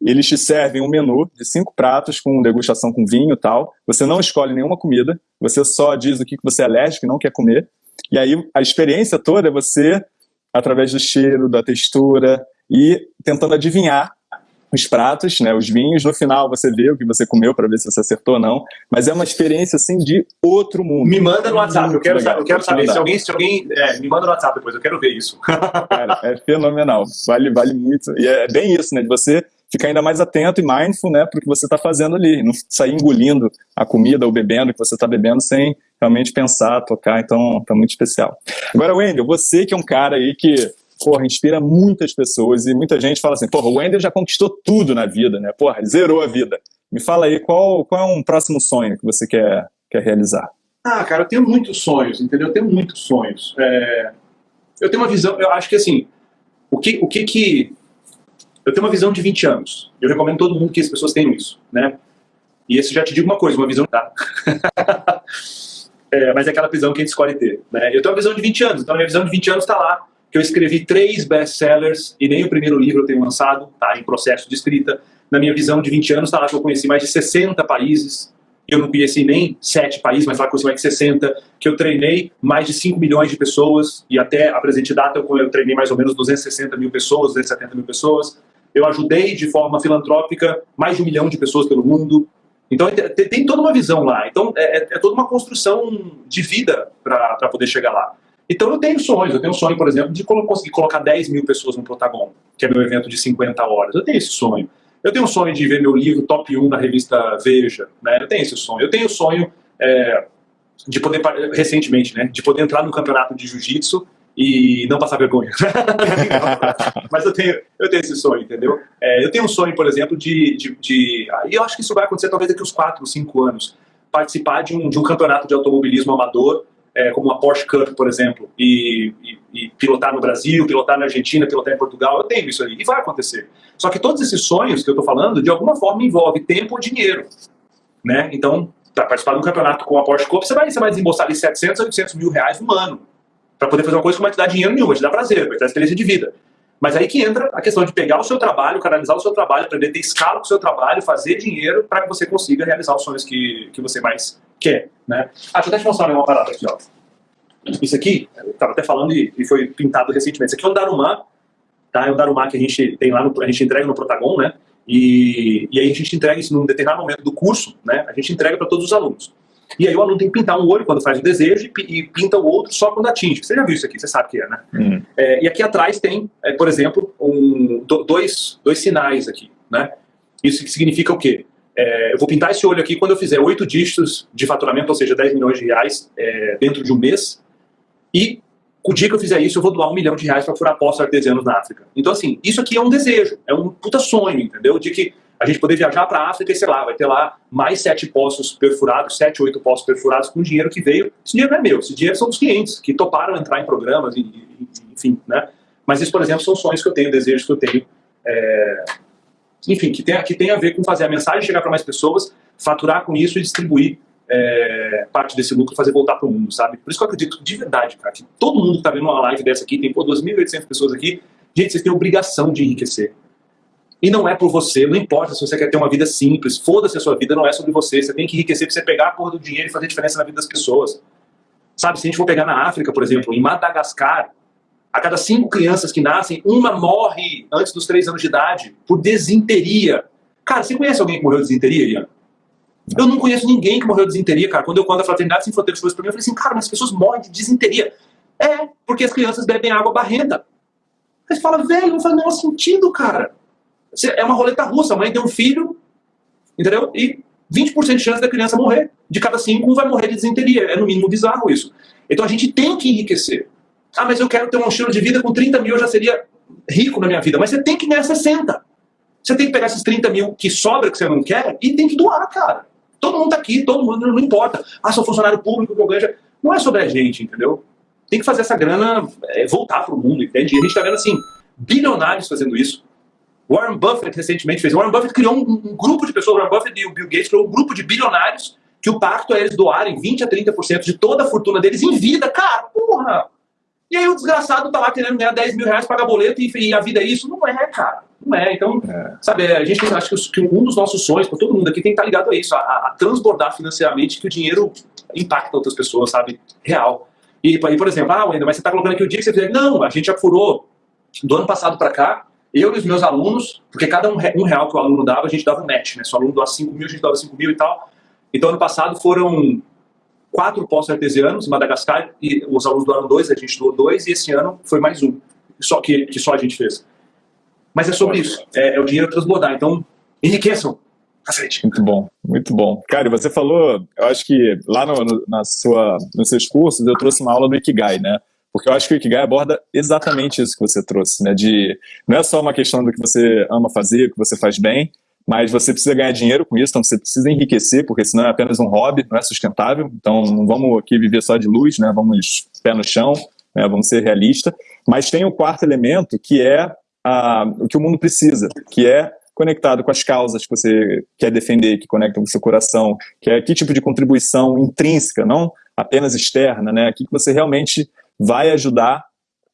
eles te servem um menu de cinco pratos com degustação com vinho e tal, você não escolhe nenhuma comida, você só diz o que você é alérgico e não quer comer, e aí a experiência toda é você através do cheiro, da textura e tentando adivinhar os pratos, né, os vinhos. No final você vê o que você comeu para ver se você acertou ou não. Mas é uma experiência assim de outro mundo. Me manda no WhatsApp, eu quero, saber, eu quero saber. Se alguém, se alguém é, me manda no WhatsApp depois, eu quero ver isso. Cara, é fenomenal. Vale, vale muito. E é bem isso, né? De você ficar ainda mais atento e mindful, né, para o que você está fazendo ali, não sair engolindo a comida ou bebendo o que você está bebendo sem realmente pensar, tocar, então tá muito especial. Agora, Wendel, você que é um cara aí que porra, inspira muitas pessoas e muita gente fala assim, porra, o Wendel já conquistou tudo na vida, né? Porra, zerou a vida. Me fala aí, qual, qual é um próximo sonho que você quer, quer realizar? Ah, cara, eu tenho muitos sonhos, entendeu? Eu tenho muitos sonhos. É... Eu tenho uma visão, eu acho que assim, o que, o que que... Eu tenho uma visão de 20 anos. Eu recomendo todo mundo que as pessoas tenham isso, né? E esse já te digo uma coisa, uma visão... Tá? é, mas é aquela visão que a gente escolhe ter, né? Eu tenho uma visão de 20 anos, então a minha visão de 20 anos está lá que eu escrevi três best-sellers e nem o primeiro livro eu tenho lançado, tá em processo de escrita. Na minha visão de 20 anos, tá lá que eu conheci mais de 60 países, eu não conheci nem sete países, mas lá conheci mais de 60, que eu treinei mais de 5 milhões de pessoas, e até a presente data eu, eu treinei mais ou menos 260 mil pessoas, 270 mil pessoas. Eu ajudei de forma filantrópica mais de um milhão de pessoas pelo mundo. Então tem, tem toda uma visão lá. Então é, é, é toda uma construção de vida para poder chegar lá. Então eu tenho sonhos, eu tenho um sonho, por exemplo, de conseguir colocar 10 mil pessoas no Protagon, que é meu evento de 50 horas. Eu tenho esse sonho. Eu tenho o sonho de ver meu livro top 1 da revista Veja, né? Eu tenho esse sonho. Eu tenho o sonho é, de poder, recentemente, né? De poder entrar no campeonato de jiu-jitsu e não passar vergonha. Mas eu tenho, eu tenho esse sonho, entendeu? É, eu tenho um sonho, por exemplo, de, de, de, E eu acho que isso vai acontecer talvez daqui uns 4, 5 anos. Participar de um, de um campeonato de automobilismo amador é, como a Porsche Cup, por exemplo, e, e, e, pilotar no Brasil, pilotar na Argentina, pilotar em Portugal, eu tenho isso aí, e vai acontecer. Só que todos esses sonhos que eu estou falando, de alguma forma envolve tempo ou dinheiro, né? Então, para participar de um campeonato com a Porsche Cup, você vai, você vai desembolsar ali 700, 800 mil reais no ano, para poder fazer uma coisa que não vai te dar dinheiro nenhum, vai te dar prazer, vai te dar experiência de vida. Mas aí que entra a questão de pegar o seu trabalho, canalizar o seu trabalho, aprender a ter escala com o seu trabalho, fazer dinheiro para que você consiga realizar os sonhos que, que você mais quer. Né? Ah, deixa eu até te mostrar uma parada aqui. Ó. Isso aqui, eu estava até falando e, e, foi pintado recentemente. Isso aqui é um Darumá, tá? é um Darumá que a gente tem lá, no, a gente entrega no Protagon, né? E, e aí a gente entrega isso num determinado momento do curso, né? A gente entrega para todos os alunos. E aí o aluno tem que pintar um olho quando faz o desejo e, pinta o outro só quando atinge. Você já viu isso aqui, você sabe o que é, né? Hum. É, e aqui atrás tem, é, por exemplo, um, dois, dois sinais aqui, né? Isso significa o quê? É, eu vou pintar esse olho aqui quando eu fizer oito dígitos de faturamento, ou seja, 10 milhões de reais é, dentro de um mês. E o dia que eu fizer isso, eu vou doar um milhão de reais para furar poços artesianos na África. Então, assim, isso aqui é um desejo, é um puta sonho, entendeu? De que a gente poder viajar para a África e, sei lá, vai ter lá mais sete poços perfurados, sete, oito poços perfurados com dinheiro que veio. Esse dinheiro não é meu, esse dinheiro são dos clientes que toparam entrar em programas, enfim, né? Mas isso, por exemplo, são sonhos que eu tenho, desejos que eu tenho. É... Enfim, que tem, que tem a ver com fazer a mensagem chegar para mais pessoas, faturar com isso e distribuir é, parte desse lucro fazer voltar para o mundo, sabe? Por isso que eu acredito de verdade, cara, que todo mundo que está vendo uma live dessa aqui, tem pô, 2.800 pessoas aqui, gente, vocês têm obrigação de enriquecer. E não é por você, não importa se você quer ter uma vida simples, foda-se a sua vida, não é sobre você, você tem que enriquecer para você pegar a porra do dinheiro e fazer diferença na vida das pessoas. Sabe, se a gente for pegar na África, por exemplo, em Madagascar, a cada cinco crianças que nascem, uma morre antes dos três anos de idade por desinteria. Cara, você conhece alguém que morreu de desinteria, Ian? Eu não conheço ninguém que morreu de desinteria, cara. Quando eu conto a Fraternidade Sem Fronteiras foi pra mim, eu falei assim, cara, mas as pessoas morrem de desinteria. É, porque as crianças bebem água barrenta. Aí você fala, velho, não faz o menor sentido, cara. É uma roleta russa, a mãe tem um filho, entendeu? E 20% de chance da criança morrer. De cada cinco, um vai morrer de desinteria. É no mínimo bizarro isso. Então a gente tem que enriquecer. Ah, mas eu quero ter um estilo de vida com 30 mil, eu já seria rico na minha vida. Mas você tem que ganhar 60. Você tem que pegar esses 30 mil que sobra que você não quer e tem que doar, cara. Todo mundo tá aqui, todo mundo, não importa. Ah, sou funcionário público, que eu ganho. Não é sobre a gente, entendeu? Tem que fazer essa grana é, voltar para o mundo, entende? E a gente está vendo, assim, bilionários fazendo isso. Warren Buffett recentemente fez. Warren Buffett criou um, um, grupo de pessoas, Warren Buffett e o Bill Gates criou um grupo de bilionários que o pacto é eles doarem 20 a 30% de toda a fortuna deles em vida. Cara, porra! E aí o desgraçado tá lá querendo ganhar 10 mil reais, pagar boleto e, e a vida é isso. Não é, cara. Não é. Então, é. sabe, a gente acho que um dos nossos sonhos, para todo mundo aqui, tem que estar ligado a isso, a, a, transbordar financeiramente que o dinheiro impacta outras pessoas, sabe? Real. E, e por exemplo, ah, Wendel, mas você está colocando aqui o dia que você fizer. Não, a gente já furou do ano passado para cá, eu e os meus alunos, porque cada um, um, real que o aluno dava, a gente dava um match, né? Se o aluno doa 5 mil, a gente dava 5 mil e tal. Então, ano passado foram quatro poços artesianos em Madagascar, e os alunos doaram dois, a gente doou dois, e esse ano foi mais um, só que, que só a gente fez. Mas é sobre isso, é, é o dinheiro transbordar. Então, enriqueçam, muito bom, muito bom. Cara, você falou, eu acho que lá no, no, na sua, nos seus cursos eu trouxe uma aula do Ikigai, né? Porque eu acho que o Ikigai aborda exatamente isso que você trouxe, né? De, não é só uma questão do que você ama fazer, o que você faz bem, mas você precisa ganhar dinheiro com isso, então você precisa enriquecer, porque senão é apenas um hobby, não é sustentável. Então não vamos aqui viver só de luz, né? Vamos pé no chão, né? vamos ser realistas. Mas tem o quarto elemento, que é a, o que o mundo precisa, que é conectado com as causas que você quer defender, que conectam com o seu coração, que é que tipo de contribuição intrínseca, não apenas externa, né? que você realmente vai ajudar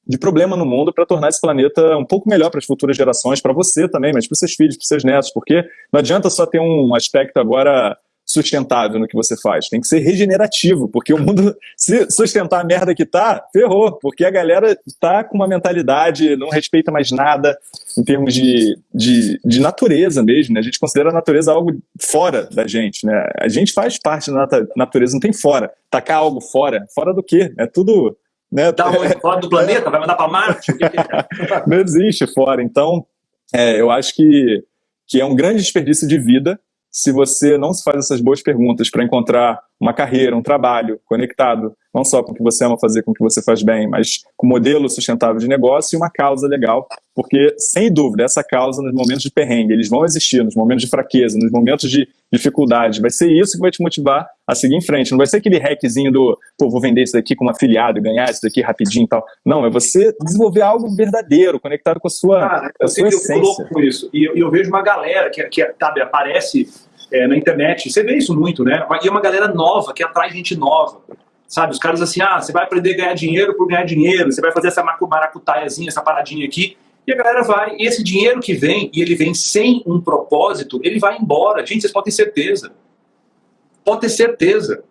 de problema no mundo para tornar esse planeta um pouco melhor para as futuras gerações, para você também, mas para os seus filhos, para os seus netos, porque não adianta só ter um aspecto agora sustentável no que você faz. Tem que ser regenerativo, porque o mundo, se sustentar a merda que tá, ferrou, porque a galera tá com uma mentalidade, não respeita mais nada em termos de, de, de natureza mesmo, né? A gente considera a natureza algo fora da gente, né? A gente faz parte da natureza, não tem fora. Tacar algo fora, fora do quê? É tudo... Né? Dá fora do planeta? Vai mandar para Marte? É? não existe fora. Então, é, eu acho que, que é um grande desperdício de vida se você não se faz essas boas perguntas para encontrar uma carreira, um trabalho conectado, não só com o que você ama fazer, com o que você faz bem, mas com um modelo sustentável de negócio e uma causa legal, porque, sem dúvida, essa causa nos momentos de perrengue, eles vão existir, nos momentos de fraqueza, nos momentos de dificuldade, vai ser isso que vai te motivar a seguir em frente, não vai ser aquele hackzinho do, pô, vou vender isso daqui como afiliado e ganhar isso daqui rapidinho e tal, não, é você desenvolver algo verdadeiro, conectado com a sua, Cara, a sua essência. com isso, e eu, eu, vejo uma galera que, que sabe, aparece é, na internet, você vê isso muito, né, e é uma galera nova, que atrai gente nova, sabe? Os caras assim, ah, você vai aprender a ganhar dinheiro por ganhar dinheiro, você vai fazer essa maracutaiazinha, essa paradinha aqui, e a galera vai, e esse dinheiro que vem, e ele vem sem um propósito, ele vai embora. Gente, vocês podem ter certeza. Pode ter certeza.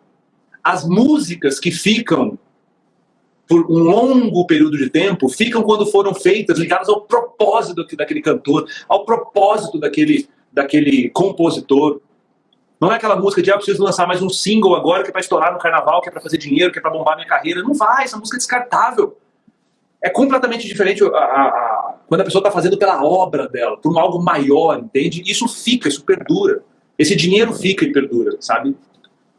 As músicas que ficam por um longo período de tempo, ficam quando foram feitas ligadas ao propósito daquele cantor, ao propósito daquele, daquele compositor. Não é aquela música de, ah, preciso lançar mais um single agora que é para estourar no carnaval, que é para fazer dinheiro, que é para bombar minha carreira. Não vai, essa música é descartável. É completamente diferente a, a, a, quando a pessoa está fazendo pela obra dela, por um algo maior, entende? Isso fica, isso perdura. Esse dinheiro fica e perdura, sabe?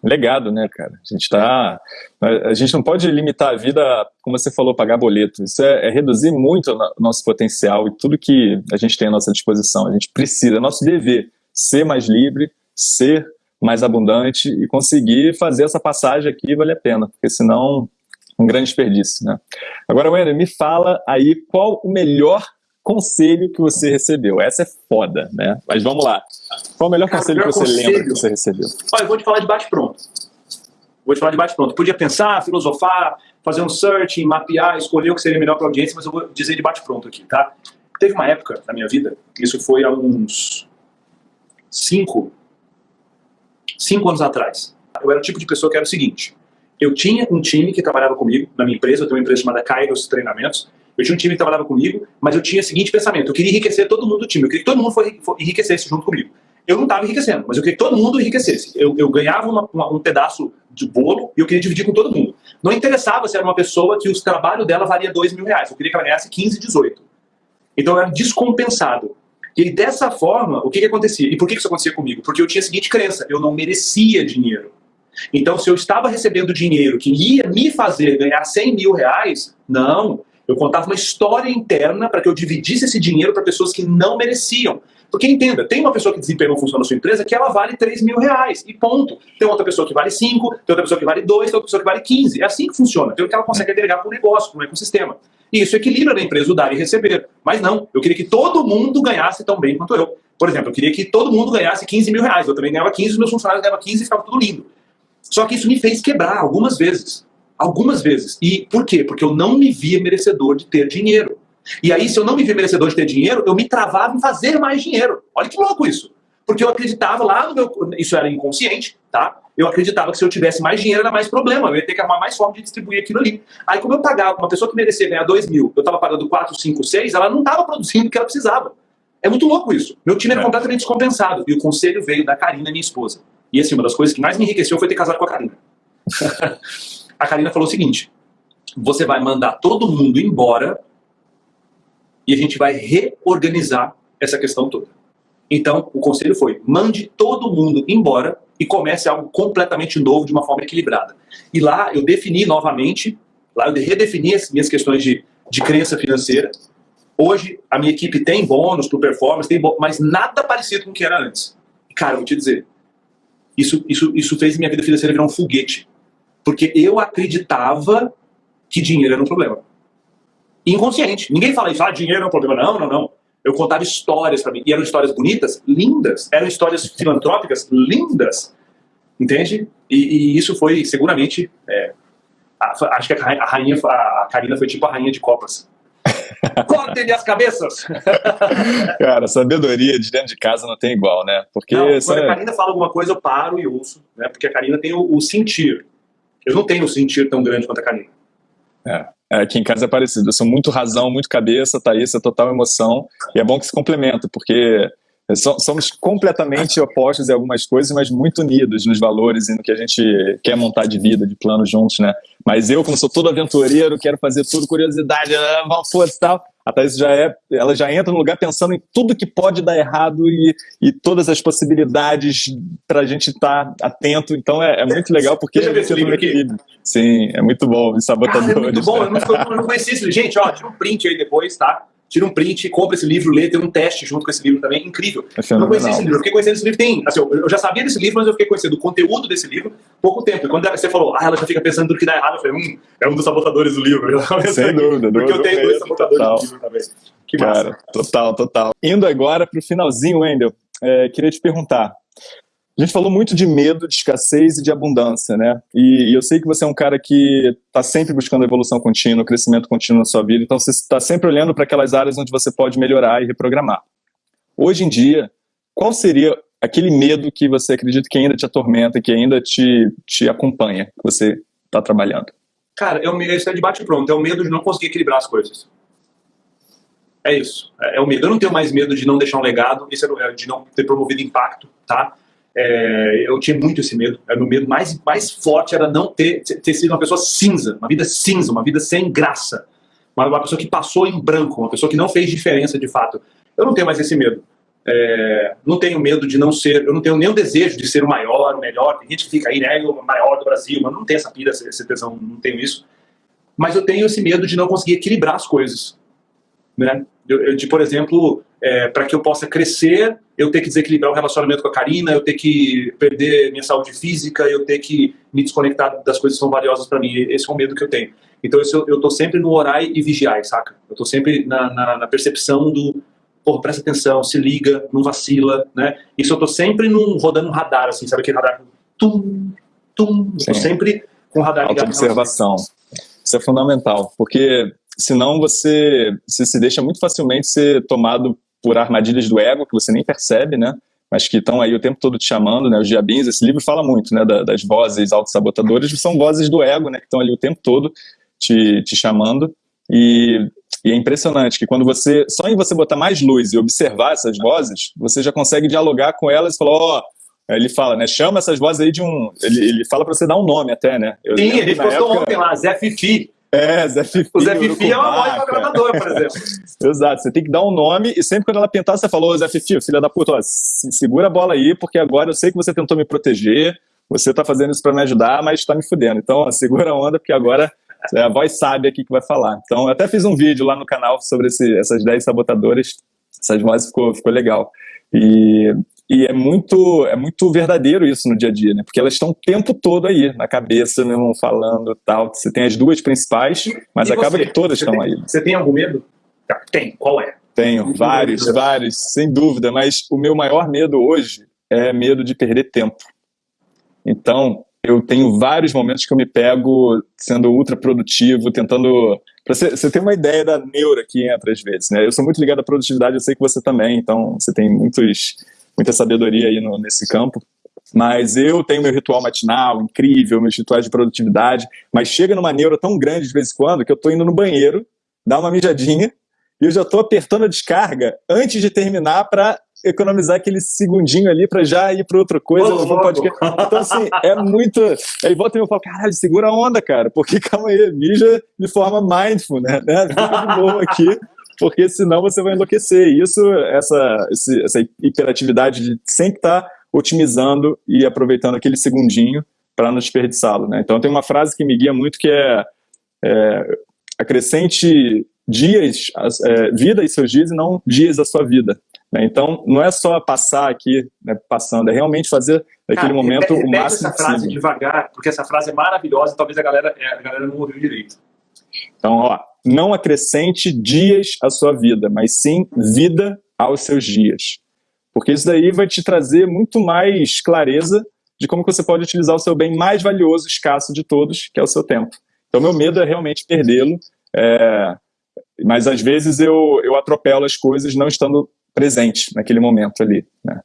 Legado, né, cara? A gente tá. A gente não pode limitar a vida, como você falou, pagar boleto. Isso é, é reduzir muito o nosso potencial e tudo que a gente tem à nossa disposição. A gente precisa, é nosso dever, ser mais livre, ser mais abundante e conseguir fazer essa passagem aqui vale a pena, porque senão um grande desperdício, né? Agora, Wender, me fala aí qual o melhor conselho que você recebeu. Essa é foda, né? Mas vamos lá. Qual o melhor Cara, conselho melhor que você conselho. lembra que você recebeu? Olha, eu vou te falar de bate-pronto. Vou te falar de bate-pronto. Podia pensar, filosofar, fazer um search, mapear, escolher o que seria melhor para a audiência, mas eu vou dizer de bate-pronto aqui, tá? Teve uma época na minha vida, isso foi há uns cinco, cinco anos atrás. Eu era o tipo de pessoa que era o seguinte, eu tinha um time que trabalhava comigo na minha empresa, eu tenho uma empresa chamada Kairos Treinamentos, eu tinha um time que trabalhava comigo, mas eu tinha o seguinte pensamento, eu queria enriquecer todo mundo do time, eu queria que todo mundo enriquecesse junto comigo. Eu não estava enriquecendo, mas eu queria que todo mundo enriquecesse. Eu, eu ganhava uma, uma, um pedaço de bolo e eu queria dividir com todo mundo. Não interessava se era uma pessoa que o trabalho dela valia 2 mil reais, eu queria que ela ganhasse 15, 18. Então eu era descompensado. E dessa forma, o que, que acontecia? E por que, que isso acontecia comigo? Porque eu tinha a seguinte crença, eu não merecia dinheiro. Então, se eu estava recebendo dinheiro que ia me fazer ganhar 100 mil reais, não. Eu contava uma história interna para que eu dividisse esse dinheiro para pessoas que não mereciam. Porque entenda, tem uma pessoa que desempenhou função na sua empresa que ela vale 3 mil reais, e ponto. Tem outra pessoa que vale 5, tem outra pessoa que vale 2, tem outra pessoa que vale 15. É assim que funciona. Tem o que ela consegue agregar para o negócio, para o ecossistema. E isso equilibra na empresa o dar e receber. Mas não, eu queria que todo mundo ganhasse tão bem quanto eu. Por exemplo, eu queria que todo mundo ganhasse 15 mil reais. Eu também ganhava 15, os meus funcionários ganhavam 15 e ficava tudo lindo. Só que isso me fez quebrar algumas vezes. Algumas vezes. E por quê? Porque eu não me via merecedor de ter dinheiro. E aí, se eu não me via merecedor de ter dinheiro, eu me travava em fazer mais dinheiro. Olha que louco isso. Porque eu acreditava lá no meu. Isso era inconsciente. tá? Eu acreditava que se eu tivesse mais dinheiro era mais problema, eu ia ter que arrumar mais forma de distribuir aquilo ali. Aí como eu pagava, uma pessoa que merecia ganhar 2 mil, eu estava pagando 4, 5, 6, ela não estava produzindo o que ela precisava. É muito louco isso. Meu time era é. completamente descompensado. E o conselho veio da Karina, minha esposa. E assim, uma das coisas que mais me enriqueceu foi ter casado com a Karina. a Karina falou o seguinte: você vai mandar todo mundo embora e a gente vai reorganizar essa questão toda. Então, o conselho foi: mande todo mundo embora e comece algo completamente novo de uma forma equilibrada. E lá eu defini novamente, lá eu redefini as minhas questões de, de crença financeira. Hoje a minha equipe tem bônus para performance, tem bônus, mas nada parecido com o que era antes. Cara, eu vou te dizer, isso, isso, isso fez minha vida financeira virar um foguete. Porque eu acreditava que dinheiro era um problema. Inconsciente. Ninguém fala isso, ah, dinheiro é um problema. Não, não, não. Eu contava histórias para mim. E eram histórias bonitas, lindas. Eram histórias filantrópicas, lindas. Entende? E, e isso foi seguramente. É, a, acho que a rainha, a Karina foi tipo a rainha de copas. Cortem as cabeças! Cara, sabedoria de dentro de casa não tem igual, né? Porque não, quando a Karina fala alguma coisa, eu paro e ouço, né? Porque a Karina tem o, o sentir. Eu não tenho o sentir tão grande quanto a Karina. É. é. Aqui em casa é parecido. Eu sou muito razão, muito cabeça, Thaís é total emoção. E é bom que se complementa, porque somos completamente opostos em algumas coisas, mas muito unidos nos valores e no que a gente quer montar de vida, de plano juntos, né? Mas eu, como sou todo aventureiro, quero fazer tudo, curiosidade, ah, força e tal. A Thaís já é, ela já entra no lugar pensando em tudo que pode dar errado e, e todas as possibilidades para a gente estar tá atento. Então é, é, muito legal porque Deixa é muito equilíbrio. Sim, é muito bom, sabotadores. Cara, é muito bom, eu não, eu não conheci isso. Gente, ó, tira um print aí depois, tá? Tira um print, compra esse livro, lê, tem um teste junto com esse livro também, incrível. É eu não conheci esse livro, eu fiquei conhecendo esse livro, tem, assim, eu já sabia desse livro, mas eu fiquei conhecendo o conteúdo desse livro pouco tempo. E quando você falou, ah, ela já fica pensando tudo que dá errado, eu falei, hum, é um dos sabotadores do livro. Sem dúvida. Porque eu tenho dois sabotadores total. do livro também. Que Cara, massa. total, total. Indo agora para o finalzinho, Wendel, é, queria te perguntar, a gente falou muito de medo, de escassez e de abundância, né? E, e eu sei que você é um cara que está sempre buscando evolução contínua, crescimento contínuo na sua vida, então você está sempre olhando para aquelas áreas onde você pode melhorar e reprogramar. Hoje em dia, qual seria aquele medo que você acredita que ainda te atormenta, que ainda te, te acompanha, que você está trabalhando? Cara, é o, esse é de bate-pronto, é o medo de não conseguir equilibrar as coisas. É isso, é, é, o medo. Eu não tenho mais medo de não deixar um legado, esse é, de não ter promovido impacto, tá? É, eu tinha muito esse medo. Era o medo mais, mais forte era não ter, ter sido uma pessoa cinza, uma vida cinza, uma vida sem graça. Uma, uma pessoa que passou em branco, uma pessoa que não fez diferença de fato. Eu não tenho mais esse medo. É, não tenho medo de não ser, eu não tenho nenhum desejo de ser o maior, o melhor. Tem gente que fica aí, né, o maior do Brasil, mas não tem essa pira, essa tesão, não tenho isso. Mas eu tenho esse medo de não conseguir equilibrar as coisas. Né? Eu, de, por exemplo, é, para que eu possa crescer, eu ter que desequilibrar o relacionamento com a Karina, eu ter que perder minha saúde física, eu ter que me desconectar das coisas que são valiosas para mim. Esse é o medo que eu tenho. Então eu estou sempre no orar e vigiar, saca? Eu estou sempre na, na, na, percepção do, porra, presta atenção, se liga, não vacila, né? Isso eu estou sempre num, rodando um radar, assim, sabe aquele radar? Tum, tum, estou sempre com o radar ligado. observação. Isso é fundamental, porque senão você, você se deixa muito facilmente ser tomado por armadilhas do ego, que você nem percebe, né? Mas que estão aí o tempo todo te chamando, né? Os diabinhos, esse livro fala muito, né? das vozes autossabotadoras, são vozes do ego, né? Que estão ali o tempo todo te, te chamando. E, e, é impressionante que quando você, só em você botar mais luz e observar essas vozes, você já consegue dialogar com elas e falar, ó, oh, ele fala, né? Chama essas vozes aí de um. Ele, ele fala para você dar um nome até, né? Eu Sim, ele postou época... ontem lá, Zé Fifi. É, Zé Fifi. O Zé Fifi é uma voz agradadora, por exemplo. Exato, você tem que dar um nome e sempre quando ela pintar, você falou, Zé Fifi, filha da puta, ó, segura a bola aí, porque agora eu sei que você tentou me proteger, você tá fazendo isso para me ajudar, mas tá me fudendo. Então, ó, segura a onda, porque agora é a voz sabe aqui que vai falar. Então, eu até fiz um vídeo lá no canal sobre esse, essas 10 sabotadoras, essas vozes ficou, ficou legal. E e é muito, é muito verdadeiro isso no dia a dia, né? Porque elas estão o tempo todo aí, na cabeça, meu irmão, falando tal. Você tem as duas principais, mas e acaba você? que todas você estão tem, aí. Você tem algum medo? Tem, qual é? Tenho, vários, vários, sem dúvida. Mas o meu maior medo hoje é medo de perder tempo. Então, eu tenho vários momentos que eu me pego sendo ultra produtivo, tentando. Você, você ter uma ideia da neura que entra às vezes, né? Eu sou muito ligado à produtividade, eu sei que você também, então você tem muitos muita sabedoria aí no, nesse campo. Mas eu tenho meu ritual matinal incrível, meus rituais de produtividade, mas chega numa neura tão grande de vez em quando que eu estou indo no banheiro, dar uma mijadinha, e eu já estou apertando a descarga antes de terminar para economizar aquele segundinho ali para já ir para outra coisa. Então, assim, é muito. Aí volta e eu falo, caralho, segura a onda, cara, porque calma aí, mija de forma mindful, né? né? Fica de boa aqui, porque senão você vai enlouquecer. E isso, essa, essa hiperatividade de sempre estar tá otimizando e aproveitando aquele segundinho para não desperdiçá-lo, né? Então tem uma frase que me guia muito que é, é acrescente dias, é, vida e seus dias e não dias da sua vida. Né? Então, não é só passar aqui, né, passando, é realmente fazer naquele momento repete, o máximo essa frase possível. devagar, porque essa frase é maravilhosa e talvez a galera, é, a galera não ouviu direito. Então, ó, não acrescente dias à sua vida, mas sim vida aos seus dias. Porque isso daí vai te trazer muito mais clareza de como você pode utilizar o seu bem mais valioso, escasso de todos, que é o seu tempo. Então, meu medo é realmente perdê-lo, é, mas às vezes eu, eu atropelo as coisas não estando presente naquele momento ali. Né?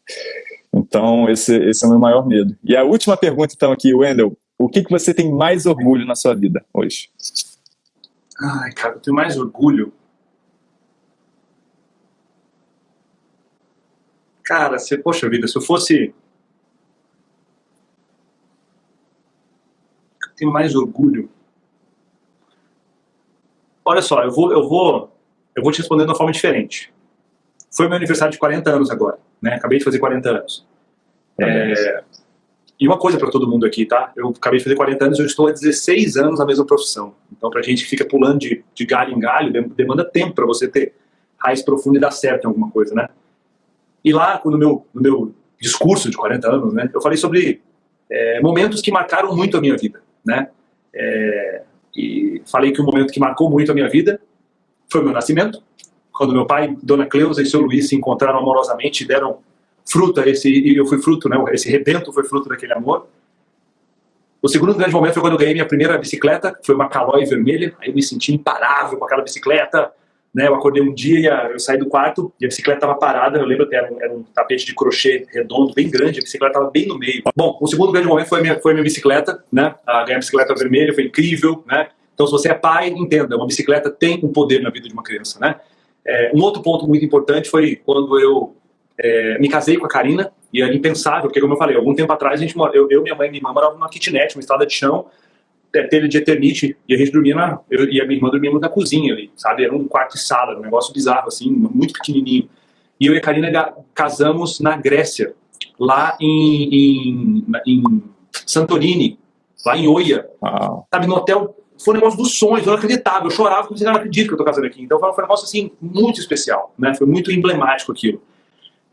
Então, esse, esse é o meu maior medo. E a última pergunta, então, aqui, Wendel, o que, que você tem mais orgulho na sua vida hoje? Ai, cara, eu tenho mais orgulho. Cara, se, poxa vida, se eu fosse. Eu tenho mais orgulho. Olha só, eu vou, eu vou, eu vou te responder de uma forma diferente. Foi meu aniversário de 40 anos agora, né? Acabei de fazer 40 anos. É... E uma coisa para todo mundo aqui, tá? Eu acabei de fazer 40 anos, eu estou há 16 anos na mesma profissão. Então, para gente que fica pulando de, de galho em galho, demanda tempo para você ter raiz profunda e dar certo em alguma coisa, né? E lá, no meu, no meu discurso de 40 anos, né, eu falei sobre é, momentos que marcaram muito a minha vida, né? É, e falei que o momento que marcou muito a minha vida foi o meu nascimento, quando meu pai, Dona Cleusa e seu Luiz se encontraram amorosamente e deram fruta, esse, eu fui fruto, né, esse rebento foi fruto daquele amor. O segundo grande momento foi quando eu ganhei minha primeira bicicleta, foi uma Caloi vermelha, aí eu me senti imparável com aquela bicicleta, né, eu acordei um dia, eu saí do quarto e a bicicleta estava parada, eu lembro até, era um, era um, tapete de crochê redondo, bem grande, a bicicleta estava bem no meio. Bom, o segundo grande momento foi minha, foi minha bicicleta, né, a ganhar a bicicleta vermelha, foi incrível, né, então se você é pai, entenda, uma bicicleta tem um poder na vida de uma criança, né. É, um outro ponto muito importante foi quando eu é, me casei com a Karina, e era impensável, porque como eu falei, algum tempo atrás a gente eu, eu minha mãe e minha irmã moravam numa kitnet, uma estrada de chão, é, telha de eternite, e a gente dormia na, eu e a minha irmã dormíamos na cozinha ali, sabe, era um quarto e sala, um negócio bizarro assim, muito pequenininho, e eu e a Karina casamos na Grécia, lá em, em, em Santorini, lá em Oia, sabe, no hotel foi um negócio dos sonhos, eu não acreditava, eu chorava, como não acredito que eu tô casando aqui. Então foi um negócio assim, muito especial, né? Foi muito emblemático aquilo.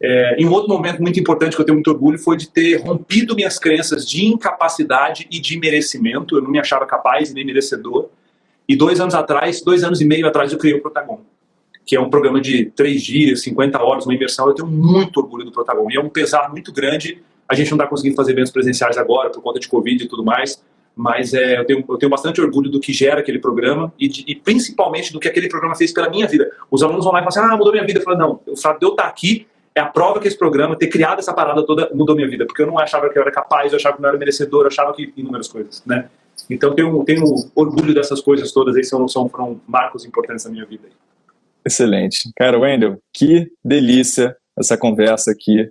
É, e um outro momento muito importante que eu tenho muito orgulho foi de ter rompido minhas crenças de incapacidade e de merecimento. Eu não me achava capaz nem merecedor. E dois anos atrás, dois anos e meio atrás, eu criei o Protagon, que é um programa de três dias, 50 horas, uma imersão. Eu tenho muito orgulho do Protagon. E é um pesar muito grande. A gente não está conseguindo fazer eventos presenciais agora por conta de Covid e tudo mais mas é, eu, tenho, eu tenho bastante orgulho do que gera aquele programa e, de, e, principalmente do que aquele programa fez pela minha vida. Os alunos vão lá e falam assim, ah, mudou minha vida. Eu falo, não, o fato de eu estar aqui é a prova que esse programa, ter criado essa parada toda, mudou minha vida, porque eu não achava que eu era capaz, eu achava que não era merecedor, eu achava que inúmeras coisas, né? Então tenho, tenho orgulho dessas coisas todas aí, são, são, foram marcos importantes na minha vida. Excelente. Cara, Wendel, que delícia essa conversa aqui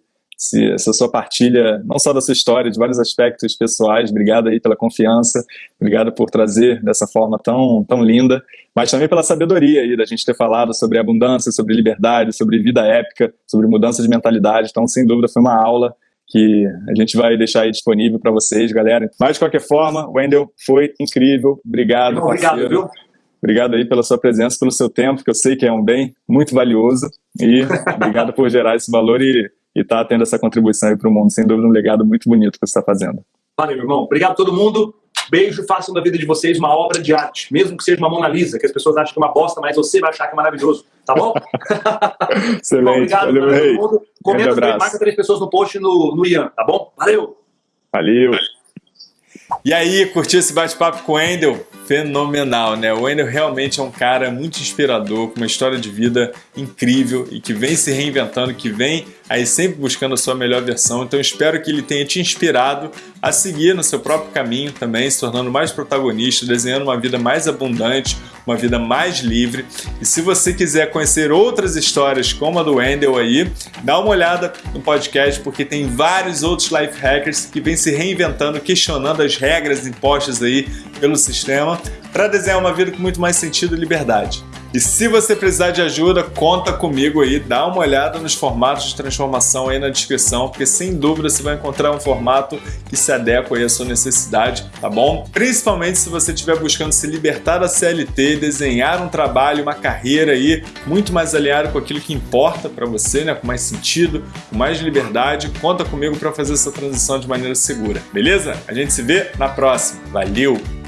essa sua partilha, não só da sua história, de vários aspectos pessoais. Obrigado aí pela confiança, obrigado por trazer dessa forma tão, tão linda, mas também pela sabedoria aí da gente ter falado sobre abundância, sobre liberdade, sobre vida épica, sobre mudança de mentalidade. Então, sem dúvida, foi uma aula que a gente vai deixar aí disponível para vocês, galera. Mas, de qualquer forma, Wendel, foi incrível. Obrigado, Obrigado, parceiro. viu? Obrigado aí pela sua presença, pelo seu tempo, que eu sei que é um bem muito valioso. E obrigado por gerar esse valor e e está tendo essa contribuição aí para o mundo. Sem dúvida, um legado muito bonito que você está fazendo. Valeu, irmão. Obrigado a todo mundo. Beijo, façam da vida de vocês uma obra de arte, mesmo que seja uma Mona Lisa, que as pessoas acham que é uma bosta, mas você vai achar que é maravilhoso, tá bom? Excelente. bom, obrigado Valeu, todo mundo. Comenta, marca três pessoas no post no, no Ian, tá bom? Valeu! Valeu! E aí, curtiu esse bate-papo com o Wendel? fenomenal, né? O Wendell realmente é um cara muito inspirador, com uma história de vida incrível e que vem se reinventando, que vem aí sempre buscando a sua melhor versão. Então espero que ele tenha te inspirado a seguir no seu próprio caminho também, se tornando mais protagonista, desenhando uma vida mais abundante, uma vida mais livre. E se você quiser conhecer outras histórias como a do Wendell aí, dá uma olhada no podcast porque tem vários outros life hackers que vêm se reinventando, questionando as regras impostas aí pelo sistema para desenhar uma vida com muito mais sentido e liberdade. E se você precisar de ajuda, conta comigo aí, dá uma olhada nos formatos de transformação aí na descrição, porque sem dúvida você vai encontrar um formato que se adequa aí à sua necessidade, tá bom? Principalmente se você estiver buscando se libertar da CLT, desenhar um trabalho, uma carreira aí muito mais alinhado com aquilo que importa para você, né? Com mais sentido, com mais liberdade, conta comigo para fazer essa transição de maneira segura, beleza? A gente se vê na próxima. Valeu!